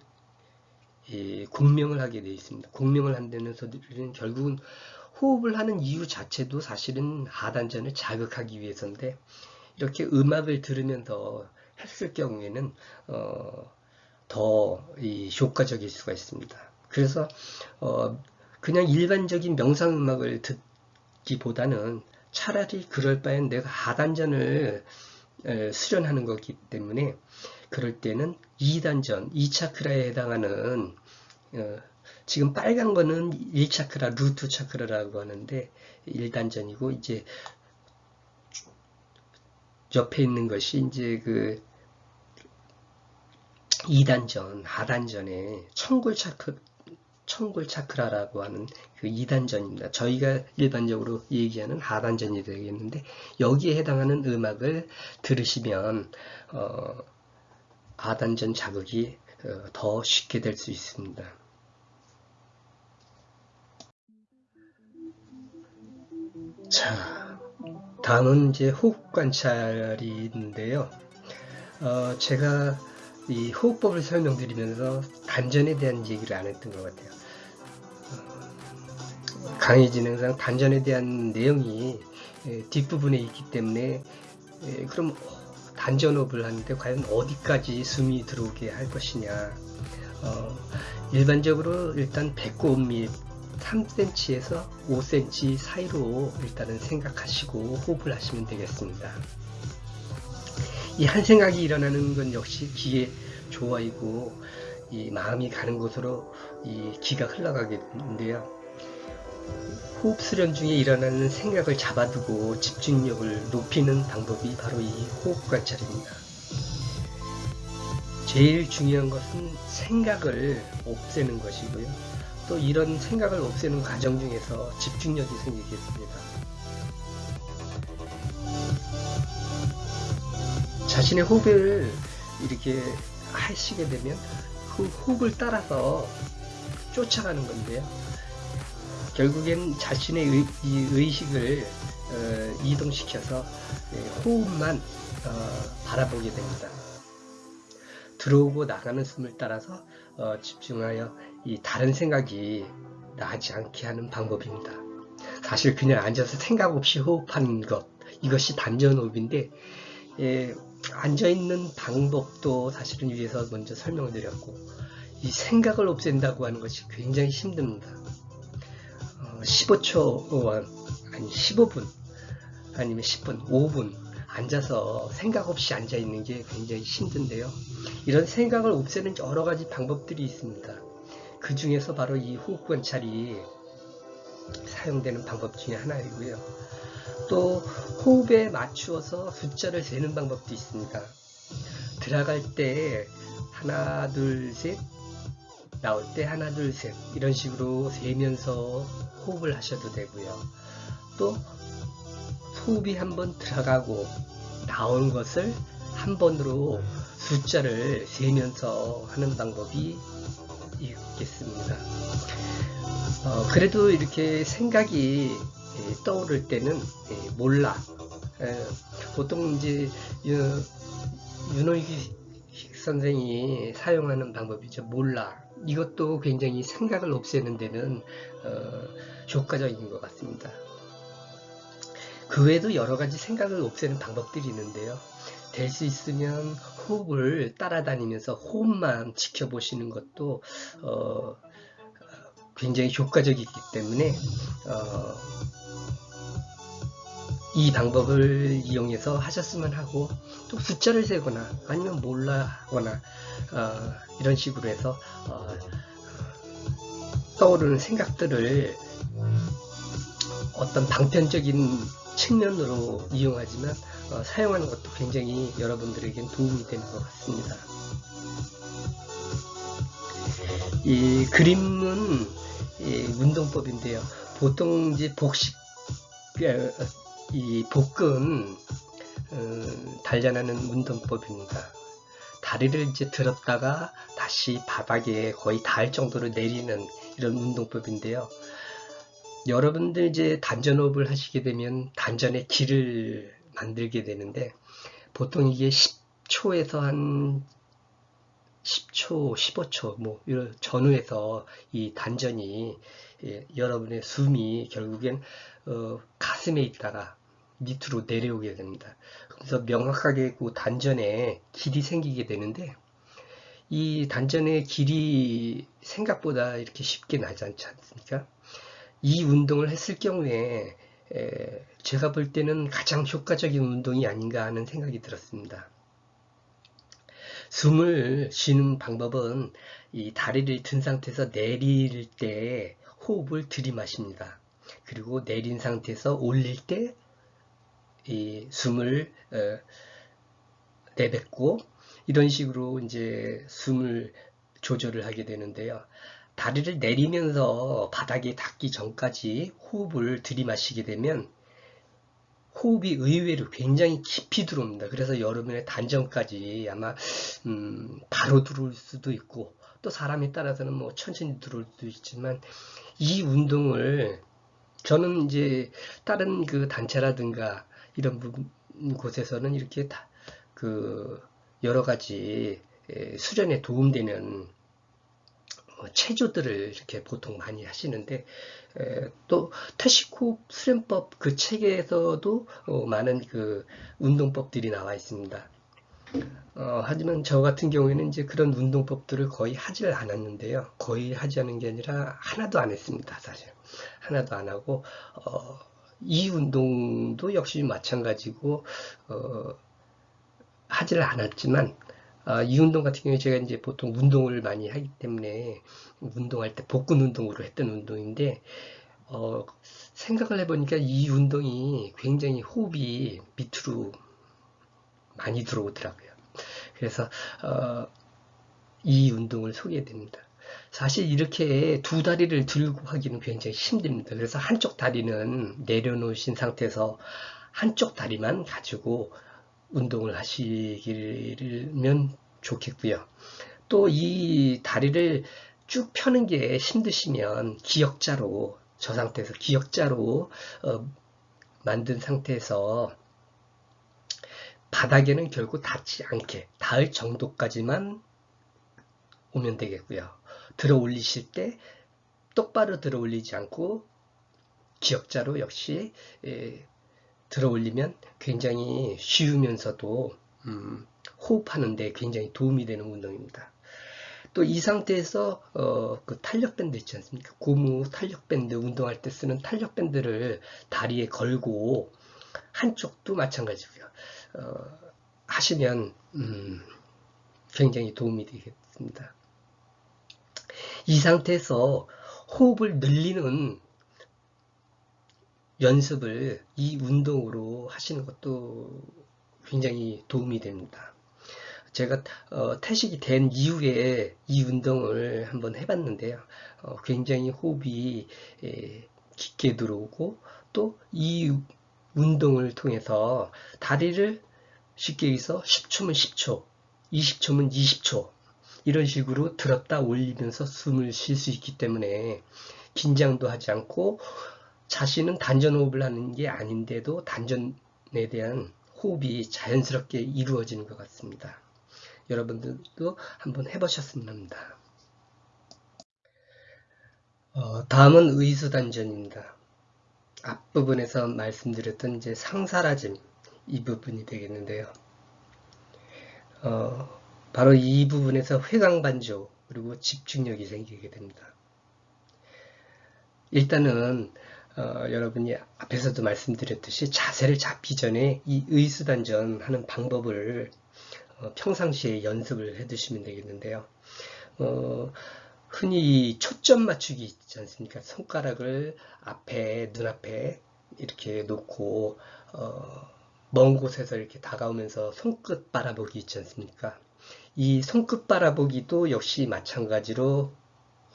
공명을 하게 되어 있습니다. 공명을 한다는 소리는 결국은 호흡을 하는 이유 자체도 사실은 하단전을 자극하기 위해서인데 이렇게 음악을 들으면서 했을 경우에는 어, 더 효과적일 수가 있습니다. 그래서 어, 그냥 일반적인 명상 음악을 듣기보다는 차라리 그럴 바엔 내가 하단전을 수련하는 거기 때문에 그럴 때는 2단전, 2차크라에 해당하는 어, 지금 빨간 거는 1차크라, 루트 차크라라고 하는데 1단전이고 이제 옆에 있는 것이 이제 그 2단전, 하단전에 청골 차크 청골 차크라라고 하는 그 2단전입니다. 저희가 일반적으로 얘기하는 하단전이 되겠는데 여기에 해당하는 음악을 들으시면 어, 하단전 자극이 어, 더 쉽게 될 수 있습니다. 자, 다음은 이제 호흡 관찰인데요. 어, 제가 이 호흡법을 설명드리면서 단전에 대한 얘기를 안 했던 것 같아요. 어, 강의 진행상 단전에 대한 내용이 예, 뒷부분에 있기 때문에 예, 그럼 단전호흡을 하는데 과연 어디까지 숨이 들어오게 할 것이냐 어, 일반적으로 일단 배꼽 밑 3cm에서 5cm 사이로 일단은 생각하시고 호흡을 하시면 되겠습니다. 이 한 생각이 일어나는 건 역시 기의 조화이고 이 마음이 가는 곳으로 이 기가 흘러가겠는데요. 호흡 수련 중에 일어나는 생각을 잡아두고 집중력을 높이는 방법이 바로 이 호흡 관찰입니다. 제일 중요한 것은 생각을 없애는 것이고요. 또 이런 생각을 없애는 과정 중에서 집중력이 생기겠습니다. 자신의 호흡을 이렇게 하시게 되면 그 호흡을 따라서 쫓아가는 건데요. 결국엔 자신의 의, 이 의식을 어, 이동시켜서 네, 호흡만 어, 바라보게 됩니다. 들어오고 나가는 숨을 따라서 어, 집중하여 이 다른 생각이 나지 않게 하는 방법입니다. 사실 그냥 앉아서 생각 없이 호흡하는 것 이것이 단전호흡인데 예, 앉아있는 방법도 사실은 위에서 먼저 설명을 드렸고 이 생각을 없앤다고 하는 것이 굉장히 힘듭니다. 15초 아니 15분 아니면 10분 5분 앉아서 생각 없이 앉아 있는 게 굉장히 힘든데요. 이런 생각을 없애는 여러 가지 방법들이 있습니다. 그 중에서 바로 이 호흡 관찰이 사용되는 방법 중에 하나이고요 또 호흡에 맞추어서 숫자를 세는 방법도 있습니다. 들어갈 때 하나 둘 셋 나올 때 하나 둘 셋 이런 식으로 세면서 호흡을 하셔도 되고요. 또 호흡이 한번 들어가고 나온 것을 한 번으로 숫자를 세면서 하는 방법이 있겠습니다. 어, 그래도 이렇게 생각이 예, 떠오를 때는 예, 몰라. 예, 보통 이제 윤호익 선생이 사용하는 방법이죠. 몰라. 이것도 굉장히 생각을 없애는 데는 어, 효과적인 것 같습니다. 그 외에도 여러 가지 생각을 없애는 방법들이 있는데요. 될 수 있으면 호흡을 따라다니면서 호흡만 지켜보시는 것도 어, 굉장히 효과적이기 때문에 어, 이 방법을 이용해서 하셨으면 하고 또 숫자를 세거나 아니면 몰라거나 어, 이런 식으로 해서 어, 떠오르는 생각들을 어떤 방편적인 측면으로 이용하지만 어, 사용하는 것도 굉장히 여러분들에겐 도움이 되는 것 같습니다. 이 그림은 이 운동법인데요. 보통 이제 복식 어, 이 복근 어, 단련하는 운동법입니다. 다리를 이제 들었다가 다시 바닥에 거의 닿을 정도로 내리는 이런 운동법인데요. 여러분들 이제 단전호흡을 하시게 되면 단전의 길을 만들게 되는데 보통 이게 10초에서 한 10초, 15초 뭐 이런 전후에서 이 단전이 예, 여러분의 숨이 결국엔 어, 가슴에 있다가 밑으로 내려오게 됩니다. 그래서 명확하게 그 단전에 길이 생기게 되는데 이 단전의 길이 생각보다 이렇게 쉽게 나지 않지 않습니까? 이 운동을 했을 경우에 에, 제가 볼 때는 가장 효과적인 운동이 아닌가 하는 생각이 들었습니다. 숨을 쉬는 방법은 이 다리를 든 상태에서 내릴 때 호흡을 들이마십니다. 그리고 내린 상태에서 올릴 때 이 숨을 어, 내뱉고 이런 식으로 이제 숨을 조절을 하게 되는데요. 다리를 내리면서 바닥에 닿기 전까지 호흡을 들이마시게 되면 호흡이 의외로 굉장히 깊이 들어옵니다. 그래서 여러분의 단전까지 아마 음, 바로 들어올 수도 있고 또 사람에 따라서는 뭐 천천히 들어올 수도 있지만 이 운동을 저는 이제 다른 그 단체라든가 이런 곳에서는 이렇게 다 그 여러 가지 수련에 도움되는 어, 체조들을 이렇게 보통 많이 하시는데 또 테시코 수련법 그 책에서도 어, 많은 그 운동법들이 나와 있습니다. 어, 하지만 저 같은 경우에는 이제 그런 운동법들을 거의 하지를 않았는데요. 거의 하지 않은 게 아니라 하나도 안 했습니다. 사실 하나도 안 하고 어, 이 운동도 역시 마찬가지고 어, 하지를 않았지만 아, 이 운동 같은 경우에 제가 이제 보통 운동을 많이 하기 때문에 운동할 때 복근 운동으로 했던 운동인데 어, 생각을 해보니까 이 운동이 굉장히 호흡이 밑으로 많이 들어오더라고요. 그래서 어, 이 운동을 소개해 드립니다. 사실 이렇게 두 다리를 들고 하기는 굉장히 힘듭니다. 그래서 한쪽 다리는 내려놓으신 상태에서 한쪽 다리만 가지고 운동을 하시면 좋겠고요. 또 이 다리를 쭉 펴는 게 힘드시면 기역자로 저 상태에서 기역자로 어, 만든 상태에서 바닥에는 결국 닿지 않게 닿을 정도까지만 오면 되겠고요. 들어 올리실 때 똑바로 들어 올리지 않고 기역자로 역시 예, 들어 올리면 굉장히 쉬우면서도 음, 호흡하는데 굉장히 도움이 되는 운동입니다. 또 이 상태에서 어, 그 탄력 밴드 있지 않습니까? 고무 탄력 밴드 운동할 때 쓰는 탄력 밴드를 다리에 걸고 한쪽도 마찬가지고요. 어, 하시면 음, 굉장히 도움이 되겠습니다. 이 상태에서 호흡을 늘리는 연습을 이 운동으로 하시는 것도 굉장히 도움이 됩니다. 제가 어, 태식이 된 이후에 이 운동을 한번 해봤는데요. 어, 굉장히 호흡이 에, 깊게 들어오고 또 이 운동을 통해서 다리를 쉽게 해서 10초면 10초, 20초면 20초 이런 식으로 들었다 올리면서 숨을 쉴 수 있기 때문에 긴장도 하지 않고 자신은 단전호흡을 하는 게 아닌데도 단전에 대한 호흡이 자연스럽게 이루어지는 것 같습니다. 여러분들도 한번 해보셨으면 합니다. 어, 다음은 의수단전입니다. 앞부분에서 말씀드렸던 이제 상사라짐 이 부분이 되겠는데요. 어, 바로 이 부분에서 회광반조 그리고 집중력이 생기게 됩니다. 일단은 어, 여러분이 앞에서도 말씀드렸듯이 자세를 잡기 전에 이 의수단전 하는 방법을 어, 평상시에 연습을 해 두시면 되겠는데요. 어, 흔히 초점 맞추기 있지 않습니까? 손가락을 앞에 눈앞에 이렇게 놓고 어, 먼 곳에서 이렇게 다가오면서 손끝 바라보기 있지 않습니까? 이 손끝 바라보기도 역시 마찬가지로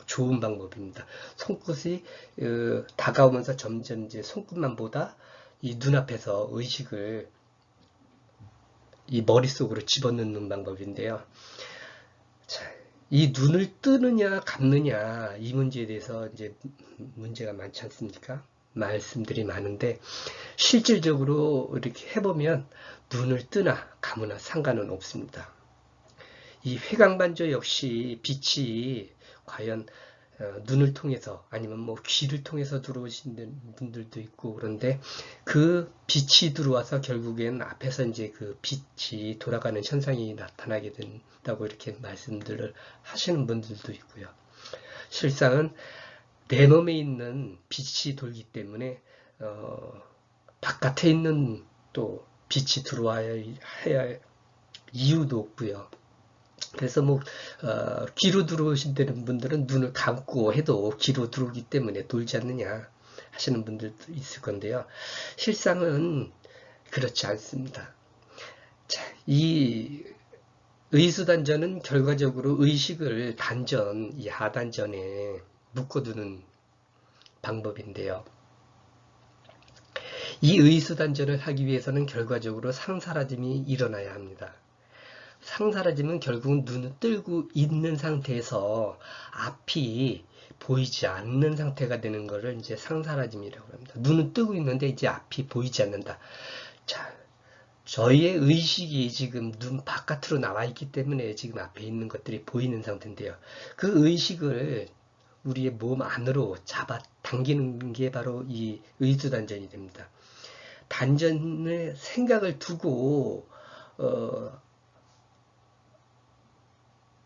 좋은 방법입니다. 손끝이 어, 다가오면서 점점 이제 손끝만 보다 이 눈앞에서 의식을 이 머릿속으로 집어넣는 방법인데요. 자, 이 눈을 뜨느냐 감느냐 이 문제에 대해서 이제 문제가 많지 않습니까? 말씀들이 많은데 실질적으로 이렇게 해보면 눈을 뜨나 감으나 상관은 없습니다. 이 회광반조 역시 빛이 과연 어, 눈을 통해서 아니면 뭐 귀를 통해서 들어오신 분들도 있고 그런데 그 빛이 들어와서 결국엔 앞에서 이제 그 빛이 돌아가는 현상이 나타나게 된다고 이렇게 말씀들을 하시는 분들도 있고요. 실상은 내 몸에 있는 빛이 돌기 때문에 어, 바깥에 있는 또 빛이 들어와야 해야 이유도 없고요. 그래서 뭐 어, 귀로 들어오신다는 분들은 눈을 감고 해도 귀로 들어오기 때문에 돌지 않느냐 하시는 분들도 있을 건데요. 실상은 그렇지 않습니다. 자, 이 의수단전은 결과적으로 의식을 단전, 이 하단전에 묶어두는 방법인데요. 이 의수단전을 하기 위해서는 결과적으로 상사라짐이 일어나야 합니다. 상사라짐은 결국은 눈을 뜨고 있는 상태에서 앞이 보이지 않는 상태가 되는 것을 이제 상사라짐이라고 합니다. 눈은 뜨고 있는데 이제 앞이 보이지 않는다. 자, 저희의 의식이 지금 눈 바깥으로 나와 있기 때문에 지금 앞에 있는 것들이 보이는 상태인데요. 그 의식을 우리의 몸 안으로 잡아 당기는 게 바로 이 의수단전이 됩니다. 단전의 생각을 두고 어,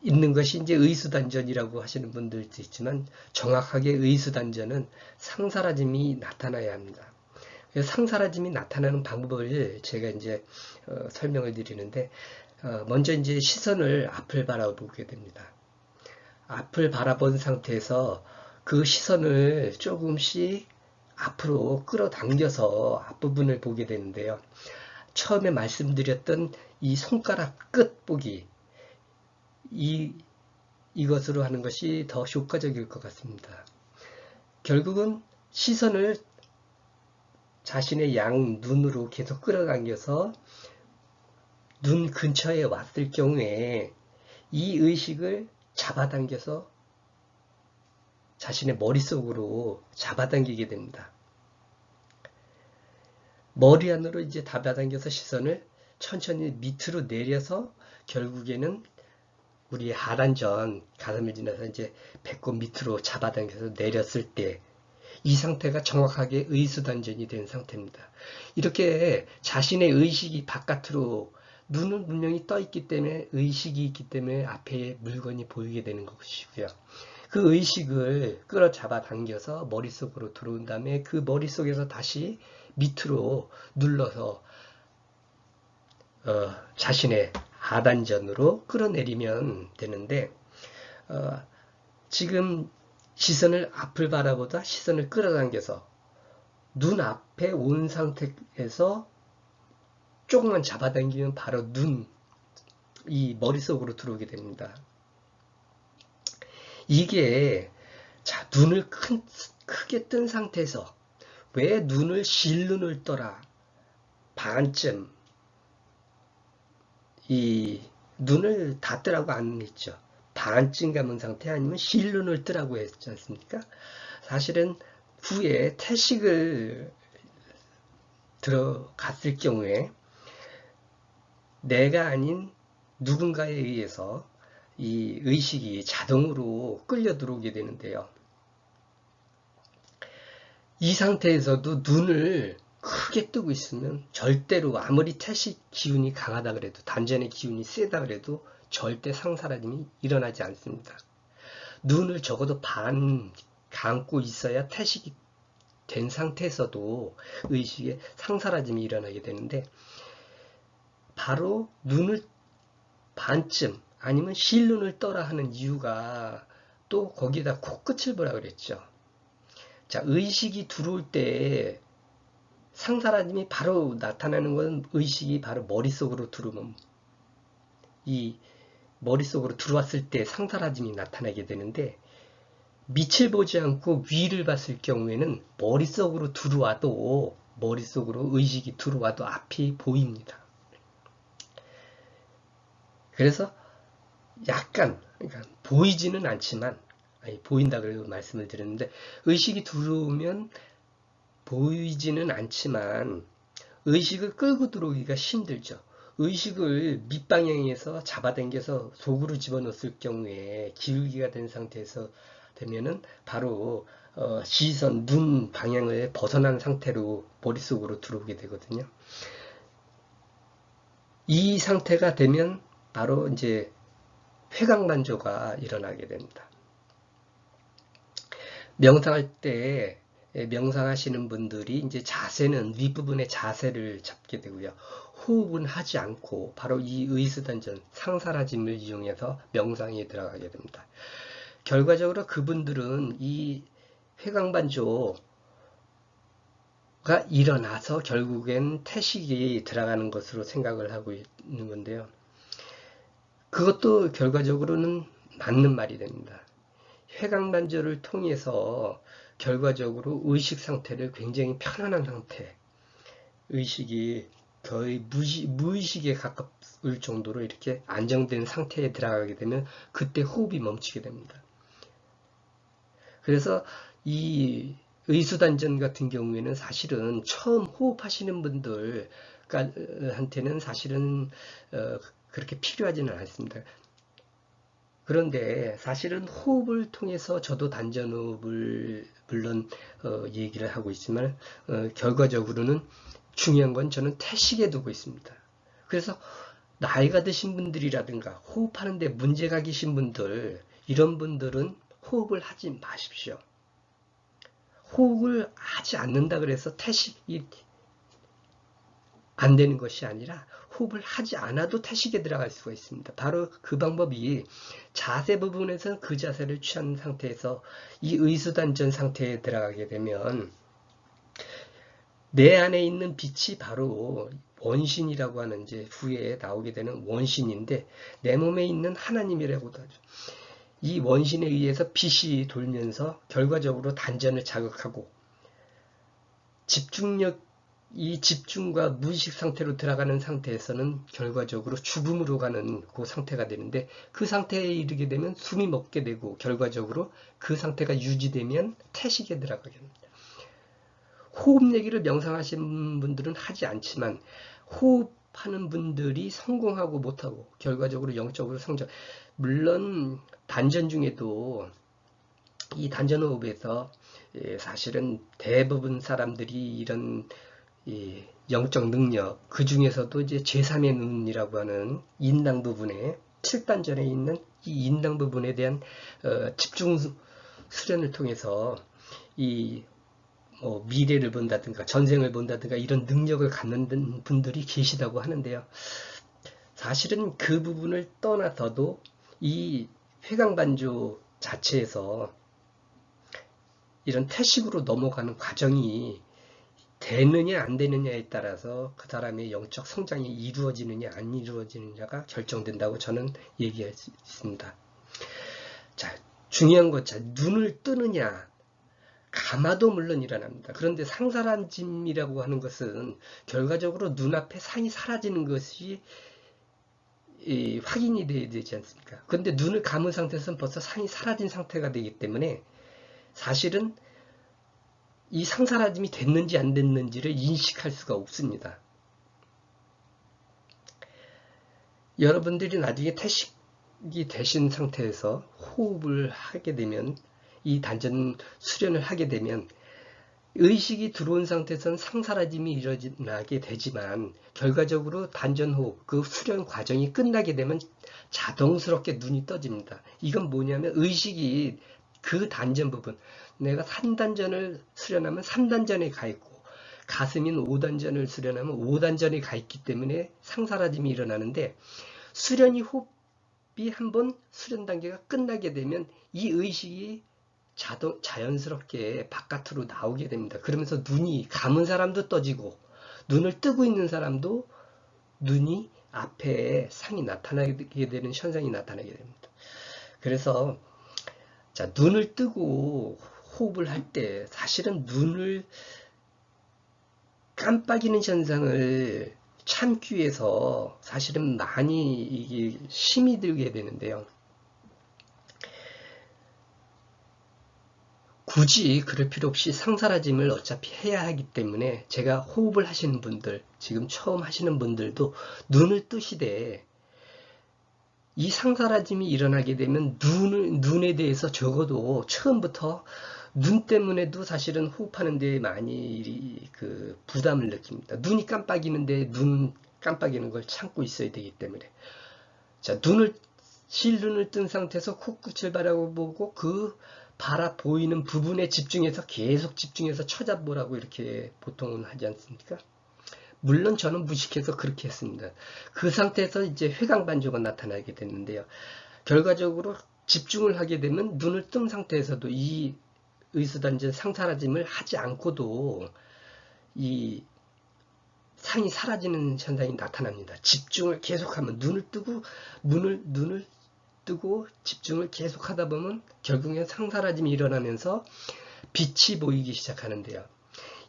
있는 것이 이제 의수단전이라고 하시는 분들도 있지만 정확하게 의수단전은 상사라짐이 나타나야 합니다. 상사라짐이 나타나는 방법을 제가 이제 어, 설명을 드리는데 어, 먼저 이제 시선을 앞을 바라보게 됩니다. 앞을 바라본 상태에서 그 시선을 조금씩 앞으로 끌어당겨서 앞부분을 보게 되는데요. 처음에 말씀드렸던 이 손가락 끝 보기 이, 이것으로 하는 것이 더 효과적일 것 같습니다. 결국은 시선을 자신의 양 눈으로 계속 끌어당겨서 눈 근처에 왔을 경우에 이 의식을 잡아당겨서 자신의 머릿속으로 잡아당기게 됩니다. 머리 안으로 이제 잡아당겨서 시선을 천천히 밑으로 내려서 결국에는 우리 하단전 가슴을 지나서 이제 배꼽 밑으로 잡아당겨서 내렸을 때 이 상태가 정확하게 의수단전이 된 상태입니다. 이렇게 자신의 의식이 바깥으로 눈은 분명히 떠 있기 때문에 의식이 있기 때문에 앞에 물건이 보이게 되는 것이고요. 그 의식을 끌어잡아 당겨서 머릿속으로 들어온 다음에 그 머릿속에서 다시 밑으로 눌러서 어, 자신의 하단전으로 끌어내리면 되는데 어, 지금 시선을 앞을 바라보다 시선을 끌어당겨서 눈 앞에 온 상태에서 조금만 잡아당기면 바로 눈, 이 머릿속으로 들어오게 됩니다. 이게 자 눈을 큰, 크게 뜬 상태에서 왜 눈을 실눈을 떠라 반쯤 이 눈을 닫더라고 안 했죠. 반쯤 감은 상태 아니면 실눈을 뜨라고 했지 않습니까? 사실은 후에 태식을 들어갔을 경우에 내가 아닌 누군가에 의해서 이 의식이 자동으로 끌려 들어오게 되는데요. 이 상태에서도 눈을 크게 뜨고 있으면 절대로 아무리 태식 기운이 강하다 그래도 단전의 기운이 세다 그래도 절대 상사라짐이 일어나지 않습니다. 눈을 적어도 반 감고 있어야 태식이 된 상태에서도 의식에 상사라짐이 일어나게 되는데 바로 눈을 반쯤 아니면 실눈을 떠라 하는 이유가 또 거기다 코끝을 보라 그랬죠. 자, 의식이 들어올 때 상사라짐이 바로 나타나는 것은 의식이 바로 머릿속으로 들어오면 이 머릿속으로 들어왔을 때 상사라짐이 나타나게 되는데 밑을 보지 않고 위를 봤을 경우에는 머릿속으로 들어와도 머릿속으로 의식이 들어와도 앞이 보입니다. 그래서 약간 그러니까 보이지는 않지만 보인다 그래도 말씀을 드렸는데 의식이 들어오면 보이지는 않지만 의식을 끌고 들어오기가 힘들죠. 의식을 밑방향에서 잡아당겨서 속으로 집어넣었을 경우에 기울기가 된 상태에서 되면은 바로 어, 시선, 눈 방향을 벗어난 상태로 머릿속으로 들어오게 되거든요. 이 상태가 되면 바로 이제 회강만조가 일어나게 됩니다. 명상할 때 명상하시는 분들이 이제 자세는 윗부분의 자세를 잡게 되고요. 호흡은 하지 않고 바로 이 의수단전 상사라짐을 이용해서 명상에 들어가게 됩니다. 결과적으로 그분들은 이 회광반조가 일어나서 결국엔 태식이 들어가는 것으로 생각을 하고 있는 건데요. 그것도 결과적으로는 맞는 말이 됩니다. 회광반조를 통해서 결과적으로 의식 상태를 굉장히 편안한 상태, 의식이 거의 무시, 무의식에 가까울 정도로 이렇게 안정된 상태에 들어가게 되면 그때 호흡이 멈추게 됩니다. 그래서 이 의수단전 같은 경우에는 사실은 처음 호흡하시는 분들한테는 사실은 어, 그렇게 필요하지는 않습니다. 그런데 사실은 호흡을 통해서 저도 단전호흡을 물론 어, 얘기를 하고 있지만 어, 결과적으로는 중요한 건 저는 태식에 두고 있습니다. 그래서 나이가 드신 분들이라든가 호흡하는데 문제가 계신 분들 이런 분들은 호흡을 하지 마십시오. 호흡을 하지 않는다 그래서 태식이 안 되는 것이 아니라 호흡을 하지 않아도 태식에 들어갈 수가 있습니다. 바로 그 방법이 자세 부분에서 그 자세를 취한 상태에서 이 의수단전 상태에 들어가게 되면 내 안에 있는 빛이 바로 원신이라고 하는 이제 후에 나오게 되는 원신인데 내 몸에 있는 하나님이라고도 하죠. 이 원신에 의해서 빛이 돌면서 결과적으로 단전을 자극하고 집중력 이 집중과 무의식 상태로 들어가는 상태에서는 결과적으로 죽음으로 가는 그 상태가 되는데 그 상태에 이르게 되면 숨이 먹게 되고 결과적으로 그 상태가 유지되면 태식에 들어가게 됩니다. 호흡 얘기를 명상하신 분들은 하지 않지만 호흡하는 분들이 성공하고 못하고 결과적으로 영적으로 성장 물론 단전 중에도 이 단전 호흡에서 예, 사실은 대부분 사람들이 이런 영적 능력 그 중에서도 이제 제3의 눈이라고 하는 인당 부분에 7단전에 있는 이 인당 부분에 대한 어, 집중 수련을 통해서 이 뭐 미래를 본다든가 전생을 본다든가 이런 능력을 갖는 분들이 계시다고 하는데요. 사실은 그 부분을 떠나서도 이 회광반조 자체에서 이런 태식으로 넘어가는 과정이 되느냐 안 되느냐에 따라서 그 사람의 영적 성장이 이루어지느냐 안 이루어지느냐가 결정된다고 저는 얘기할 수 있습니다. 자, 중요한 것, 자, 눈을 뜨느냐, 감아도 물론 일어납니다. 그런데 상사란짐이라고 하는 것은 결과적으로 눈앞에 상이 사라지는 것이 확인이 돼야 되지 않습니까? 그런데 눈을 감은 상태에서는 벌써 상이 사라진 상태가 되기 때문에 사실은 이 상사라짐이 됐는지 안 됐는지를 인식할 수가 없습니다. 여러분들이 나중에 태식이 되신 상태에서 호흡을 하게 되면 이 단전 수련을 하게 되면 의식이 들어온 상태에서는 상사라짐이 일어나게 되지만 결과적으로 단전호흡 그 수련 과정이 끝나게 되면 자동스럽게 눈이 떠집니다. 이건 뭐냐면 의식이 그 단전 부분 내가 3단전을 수련하면 3단전에 가 있고 가슴인 5단전을 수련하면 5단전에 가 있기 때문에 상사라짐이 일어나는데 수련이 호흡이 한번 수련 단계가 끝나게 되면 이 의식이 자동, 자연스럽게 바깥으로 나오게 됩니다. 그러면서 눈이 감은 사람도 떠지고 눈을 뜨고 있는 사람도 눈이 앞에 상이 나타나게 되는 현상이 나타나게 됩니다. 그래서 자 눈을 뜨고 호흡을 할 때 사실은 눈을 깜빡이는 현상을 참기 위해서 사실은 많이 이게 힘이 들게 되는데요. 굳이 그럴 필요 없이 상사라짐을 어차피 해야 하기 때문에 제가 호흡을 하시는 분들 지금 처음 하시는 분들도 눈을 뜨시되 이 상사라짐이 일어나게 되면 눈을, 눈에 대해서 적어도 처음부터 눈 때문에도 사실은 호흡하는 데 많이 그 부담을 느낍니다. 눈이 깜빡이는데 눈 깜빡이는 걸 참고 있어야 되기 때문에 자 눈을 실눈을 뜬 상태에서 코끝을 바라보고 그 바라 보이는 부분에 집중해서 계속 집중해서 쳐다보라고 이렇게 보통은 하지 않습니까? 물론 저는 무식해서 그렇게 했습니다. 그 상태에서 이제 회광반조가 나타나게 됐는데요. 결과적으로 집중을 하게 되면 눈을 뜬 상태에서도 이 의수단전 상사라짐을 하지 않고도 이 상이 사라지는 현상이 나타납니다. 집중을 계속하면 눈을 뜨고 눈을 눈을 뜨고 집중을 계속 하다 보면 결국엔 상사라짐이 일어나면서 빛이 보이기 시작하는데요.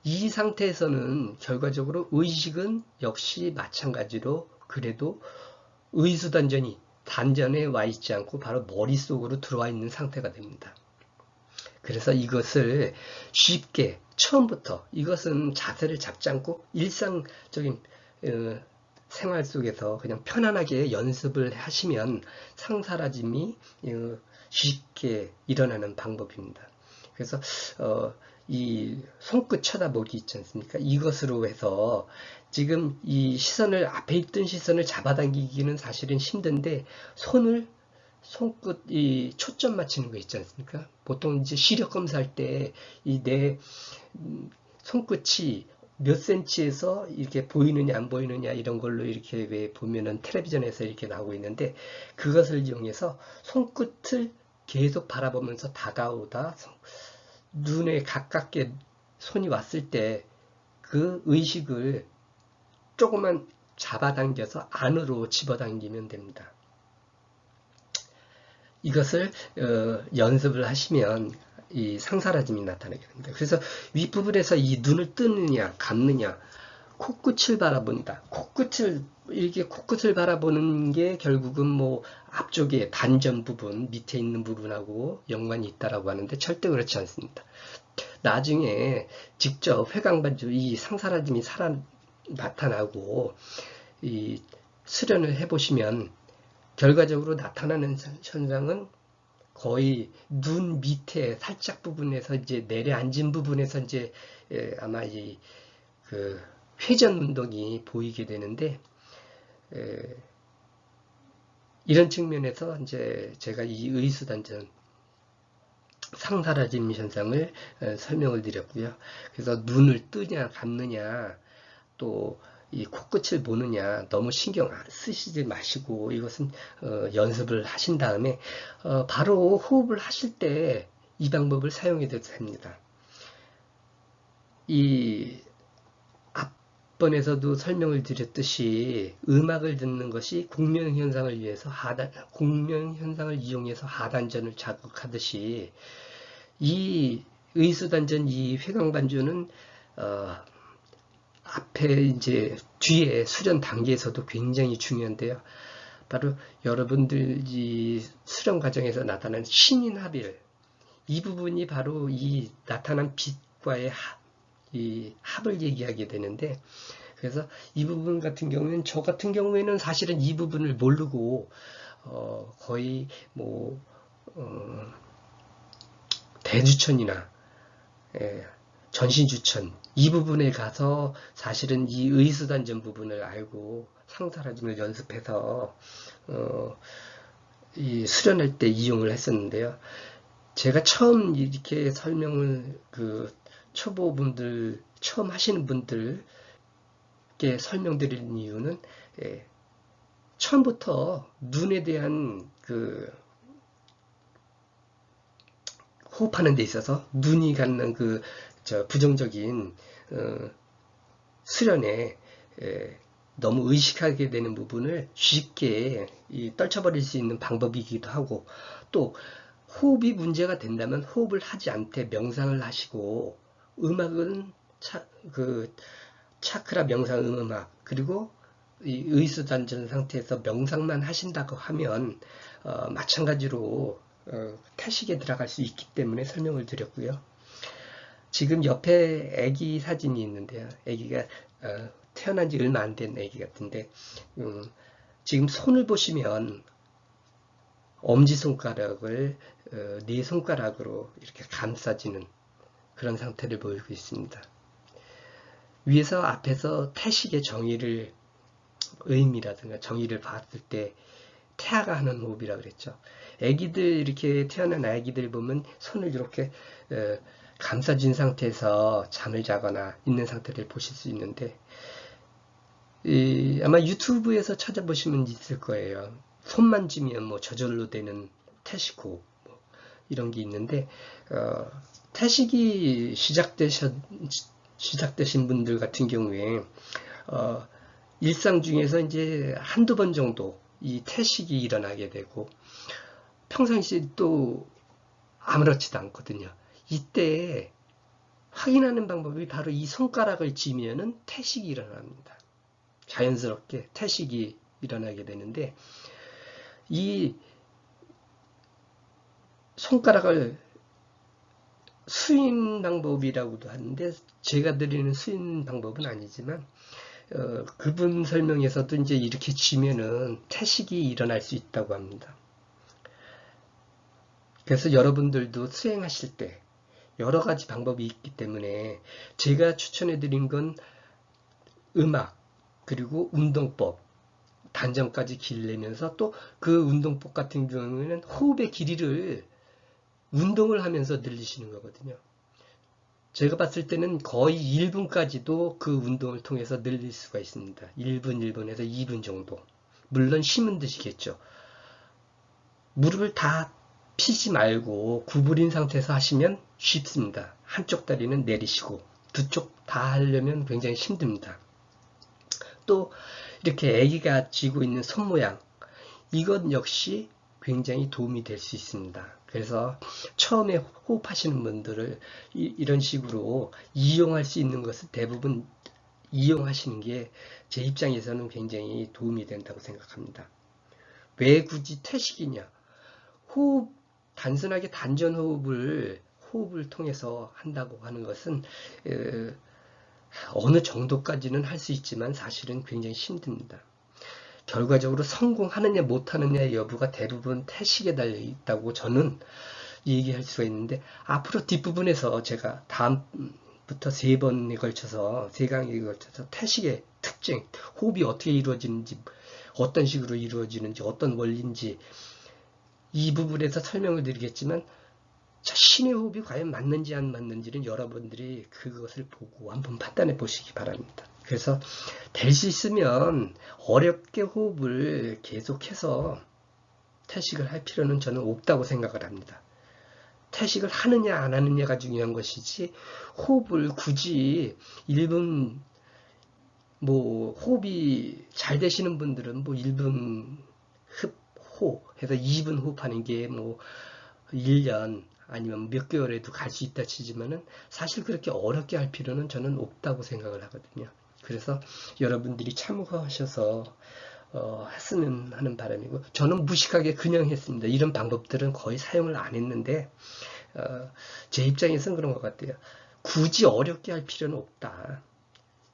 이 상태에서는 결과적으로 의식은 역시 마찬가지로 그래도 의수단전이 단전에 와 있지 않고 바로 머릿속으로 들어와 있는 상태가 됩니다. 그래서 이것을 쉽게 처음부터 이것은 자세를 잡지 않고 일상적인 어, 생활 속에서 그냥 편안하게 연습을 하시면 상사라짐이 어, 쉽게 일어나는 방법입니다. 그래서 어, 이 손끝 쳐다보기 있지 않습니까? 이것으로 해서 지금 이 시선을 앞에 있던 시선을 잡아당기기는 사실은 힘든데 손을 손끝 이 초점 맞추는 거 있지 않습니까? 보통 이제 시력 검사할 때 이 내 손끝이 몇 센치에서 이렇게 보이느냐 안 보이느냐 이런 걸로 이렇게 왜 보면은 텔레비전에서 이렇게 나오고 있는데 그것을 이용해서 손끝을 계속 바라보면서 다가오다 눈에 가깝게 손이 왔을 때 그 의식을 조금만 잡아당겨서 안으로 집어당기면 됩니다. 이것을 어, 연습을 하시면 이 상사라짐이 나타나게 됩니다. 그래서 윗부분에서 이 눈을 뜨느냐 감느냐 코끝을 바라본다. 코끝을 이렇게 코끝을 바라보는 게 결국은 뭐 앞쪽에 단전 부분 밑에 있는 부분하고 연관이 있다라고 하는데 절대 그렇지 않습니다. 나중에 직접 회광반주 이 상사라짐이 살아 나타나고 이 수련을 해보시면 결과적으로 나타나는 현상은 거의 눈 밑에 살짝 부분에서 이제 내려앉은 부분에서 이제 아마 이 그 회전 운동이 보이게 되는데 이런 측면에서 이제 제가 이 의수단전 상사라짐 현상을 설명을 드렸고요. 그래서 눈을 뜨냐 감느냐 또 이 코끝을 보느냐 너무 신경 쓰시지 마시고 이것은 어, 연습을 하신 다음에 어, 바로 호흡을 하실 때 이 방법을 사용해도 됩니다. 이 앞번에서도 설명을 드렸듯이 음악을 듣는 것이 공명 현상을 위해서 하단 공명 현상을 이용해서 하단전을 자극하듯이 이 의수단전 이 회광반주는 어, 앞에 이제 뒤에 수련 단계에서도 굉장히 중요한데요. 바로 여러분들 이 수련 과정에서 나타난 신인 합일 이 부분이 바로 이 나타난 빛과의 합, 이 합을 얘기하게 되는데 그래서 이 부분 같은 경우는 저 같은 경우에는 사실은 이 부분을 모르고 어, 거의 뭐 어, 대주천이나 예, 전신주천 이 부분에 가서 사실은 이 의수단전 부분을 알고 상사라짐을 연습해서 어, 이 수련할 때 이용을 했었는데요. 제가 처음 이렇게 설명을 그 초보분들 처음 하시는 분들께 설명드리는 이유는 예, 처음부터 눈에 대한 그 호흡하는 데 있어서 눈이 갖는 그 부정적인 어, 수련에 에, 너무 의식하게 되는 부분을 쉽게 이, 떨쳐버릴 수 있는 방법이기도 하고 또 호흡이 문제가 된다면 호흡을 하지 않되 명상을 하시고 음악은 차, 그 차크라 명상 음악 그리고 이 의수단전 상태에서 명상만 하신다고 하면 어, 마찬가지로 어, 태식에 들어갈 수 있기 때문에 설명을 드렸고요. 지금 옆에 아기 사진이 있는데요. 아기가 어, 태어난 지 얼마 안 된 아기 같은데 음, 지금 손을 보시면 엄지손가락을 어, 네 손가락으로 이렇게 감싸지는 그런 상태를 보이고 있습니다. 위에서 앞에서 태식의 정의를 의미라든가 정의를 봤을 때 태아가 하는 호흡이라 고 그랬죠. 아기들 이렇게 태어난 아기들 보면 손을 이렇게 어, 감싸진 상태에서 잠을 자거나 있는 상태를 보실 수 있는데 이, 아마 유튜브에서 찾아보시면 있을 거예요. 손만 쥐면 뭐 저절로 되는 태식호 뭐 이런 게 있는데 어, 태식이 시작되셨 시작되신 분들 같은 경우에 어, 일상 중에서 이제 한두 번 정도 이 태식이 일어나게 되고 평상시에 또 아무렇지도 않거든요. 이때 확인하는 방법이 바로 이 손가락을 쥐면은 태식이 일어납니다. 자연스럽게 태식이 일어나게 되는데 이 손가락을 수인 방법이라고도 하는데 제가 드리는 수인 방법은 아니지만 어, 그분 설명에서도 이제 이렇게 쥐면은 태식이 일어날 수 있다고 합니다. 그래서 여러분들도 수행하실 때 여러 가지 방법이 있기 때문에 제가 추천해 드린 건 음악 그리고 운동법 단정까지 길내면서 또 그 운동법 같은 경우에는 호흡의 길이를 운동을 하면서 늘리시는 거거든요. 제가 봤을 때는 거의 1분까지도 그 운동을 통해서 늘릴 수가 있습니다. 1분, 1분에서 2분 정도. 물론 힘은 드시겠죠. 무릎을 다 피지 말고 구부린 상태에서 하시면 쉽습니다. 한쪽 다리는 내리시고 두 쪽 다 하려면 굉장히 힘듭니다. 또 이렇게 아기가 쥐고 있는 손 모양 이것 역시 굉장히 도움이 될 수 있습니다. 그래서 처음에 호흡하시는 분들을 이, 런 식으로 이용할 수 있는 것을 대부분 이용하시는 게 제 입장에서는 굉장히 도움이 된다고 생각합니다. 왜 굳이 태식이냐? 호흡, 단순하게 단전 호흡을 호흡을 통해서 한다고 하는 것은 어느 정도까지는 할 수 있지만 사실은 굉장히 힘듭니다. 결과적으로 성공하느냐 못하느냐의 여부가 대부분 태식에 달려 있다고 저는 얘기할 수가 있는데 앞으로 뒷부분에서 제가 다음부터 세 번에 걸쳐서 세 강에 걸쳐서 태식의 특징, 호흡이 어떻게 이루어지는지 어떤 식으로 이루어지는지 어떤 원리인지 이 부분에서 설명을 드리겠지만 자신의 호흡이 과연 맞는지 안 맞는지는 여러분들이 그것을 보고 한번 판단해 보시기 바랍니다. 그래서 될 수 있으면 어렵게 호흡을 계속해서 태식을 할 필요는 저는 없다고 생각을 합니다. 태식을 하느냐 안 하느냐가 중요한 것이지 호흡을 굳이 1분 뭐 호흡이 잘 되시는 분들은 뭐 1분 흡 호 해서 2분 호흡하는 게 뭐 1년 아니면 몇 개월에도 갈 수 있다 치지만은 사실 그렇게 어렵게 할 필요는 저는 없다고 생각을 하거든요. 그래서 여러분들이 참고하셔서 어, 했으면 하는 바람이고 저는 무식하게 그냥 했습니다. 이런 방법들은 거의 사용을 안 했는데 어, 제 입장에서는 그런 것 같아요. 굳이 어렵게 할 필요는 없다.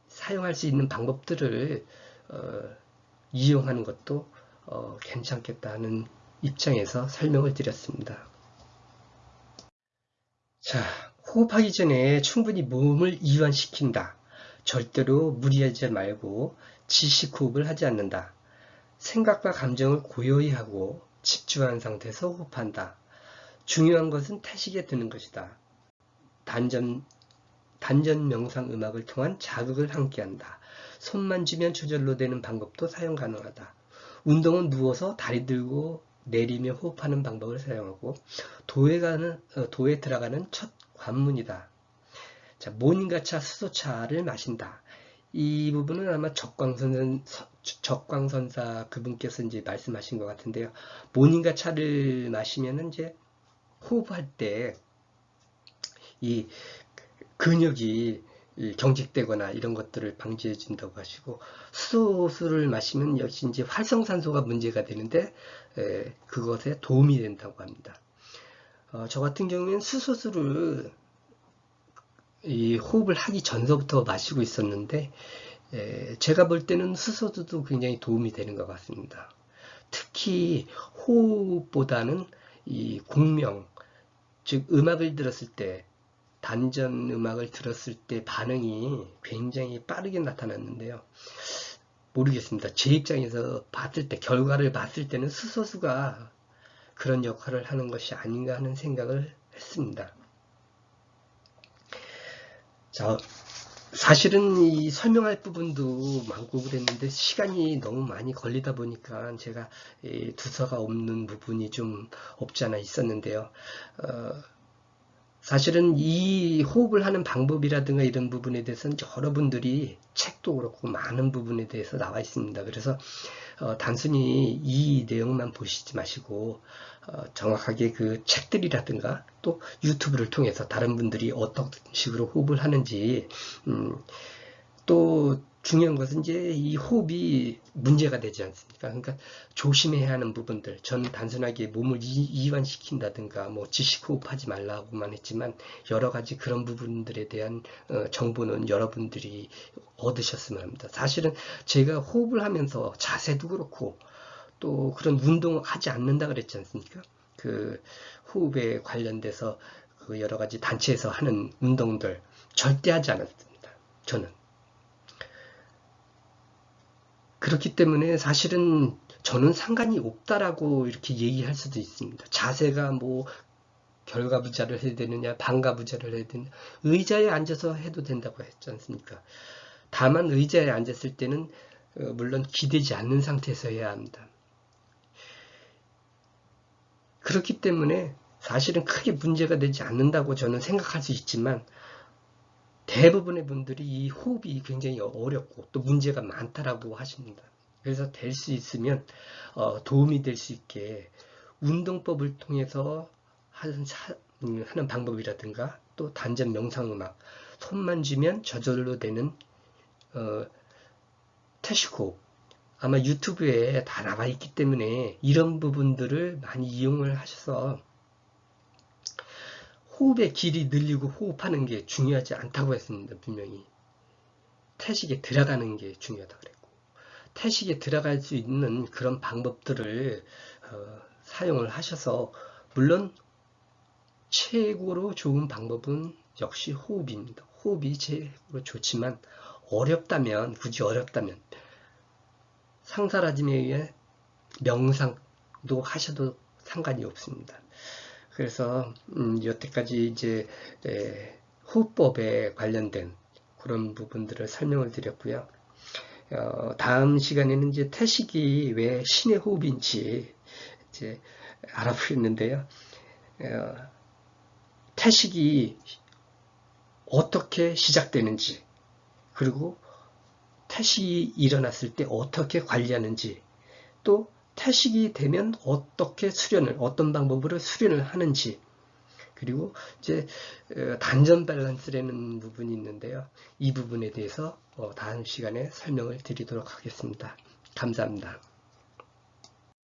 사용할 수 있는 방법들을 어, 이용하는 것도 어, 괜찮겠다는 입장에서 설명을 드렸습니다. 자, 호흡하기 전에 충분히 몸을 이완시킨다. 절대로 무리하지 말고 지식 호흡을 하지 않는다. 생각과 감정을 고요히 하고 집중한 상태에서 호흡한다. 중요한 것은 태식에 드는 것이다. 단전, 단전 명상 음악을 통한 자극을 함께한다. 손만 쥐면 저절로 되는 방법도 사용 가능하다. 운동은 누워서 다리 들고 내리며 호흡하는 방법을 사용하고 도에 가는 어, 도에 들어가는 첫 관문이다. 자, 모닝가차 수소차를 마신다. 이 부분은 아마 적광선, 적광선사 그분께서 이제 말씀하신 것 같은데요. 모닝가 차를 마시면은 이제 호흡할 때 이 근육이 경직되거나 이런 것들을 방지해 준다고 하시고 수소수를 마시면 역시 이제 활성산소가 문제가 되는데 에, 그것에 도움이 된다고 합니다. 어, 저 같은 경우에는 수소수를 이 호흡을 하기 전서부터 마시고 있었는데 에, 제가 볼 때는 수소수도 굉장히 도움이 되는 것 같습니다. 특히 호흡보다는 이 공명 즉 음악을 들었을 때 단전 음악을 들었을 때 반응이 굉장히 빠르게 나타났는데요. 모르겠습니다. 제 입장에서 봤을 때, 결과를 봤을 때는 수소수가 그런 역할을 하는 것이 아닌가 하는 생각을 했습니다. 자, 사실은 이 설명할 부분도 많고 그랬는데 시간이 너무 많이 걸리다 보니까 제가 두서가 없는 부분이 좀 없지 않아 있었는데요. 어, 사실은 이 호흡을 하는 방법이라든가 이런 부분에 대해서는 여러분들이 책도 그렇고 많은 부분에 대해서 나와 있습니다. 그래서 어, 단순히 이 내용만 보시지 마시고 어, 정확하게 그 책들이라든가 또 유튜브를 통해서 다른 분들이 어떤 식으로 호흡을 하는지 음, 또 중요한 것은 이제 이 호흡이 문제가 되지 않습니까? 그러니까 조심해야 하는 부분들. 저는 단순하게 몸을 이, 완시킨다든가뭐 지식 호흡하지 말라고만 했지만 여러 가지 그런 부분들에 대한 어, 정보는 여러분들이 얻으셨으면 합니다. 사실은 제가 호흡을 하면서 자세도 그렇고 또 그런 운동을 하지 않는다 그랬지 않습니까? 그 호흡에 관련돼서 그 여러 가지 단체에서 하는 운동들 절대 하지 않았습니다. 저는. 그렇기 때문에 사실은 저는 상관이 없다라고 이렇게 얘기할 수도 있습니다. 자세가 뭐 결과 부자를 해야 되느냐 반가 부자를 해야 되느냐 의자에 앉아서 해도 된다고 했지 않습니까? 다만 의자에 앉았을 때는 어, 물론 기대지 않는 상태에서 해야 합니다. 그렇기 때문에 사실은 크게 문제가 되지 않는다고 저는 생각할 수 있지만 대부분의 분들이 이 호흡이 굉장히 어렵고 또 문제가 많다라고 하십니다. 그래서 될 수 있으면 어, 도움이 될 수 있게 운동법을 통해서 하는, 사, 음, 하는 방법이라든가 또 단전 명상음악 손만 쥐면 저절로 되는 어, 태시코 아마 유튜브에 다 나와 있기 때문에 이런 부분들을 많이 이용을 하셔서 호흡의 길이 늘리고 호흡하는 게 중요하지 않다고 했습니다. 분명히. 태식에 들어가는 게 중요하다 그랬고 태식에 들어갈 수 있는 그런 방법들을 어, 사용을 하셔서 물론 최고로 좋은 방법은 역시 호흡입니다. 호흡이 최고로 좋지만 어렵다면 굳이 어렵다면 상사라짐에 의해 명상도 하셔도 상관이 없습니다. 그래서 음, 여태까지 이제 에, 호흡법에 관련된 그런 부분들을 설명을 드렸고요. 어, 다음 시간에는 이제 태식이 왜 신의 호흡인지 이제 알아보겠는데요. 어, 태식이 어떻게 시작되는지 그리고 태식이 일어났을 때 어떻게 관리하는지 또 태식이 되면 어떻게 수련을 어떤 방법으로 수련을 하는지 그리고 이제 어, 단전 밸런스라는 부분이 있는데요. 이 부분에 대해서 어, 다음 시간에 설명을 드리도록 하겠습니다. 감사합니다.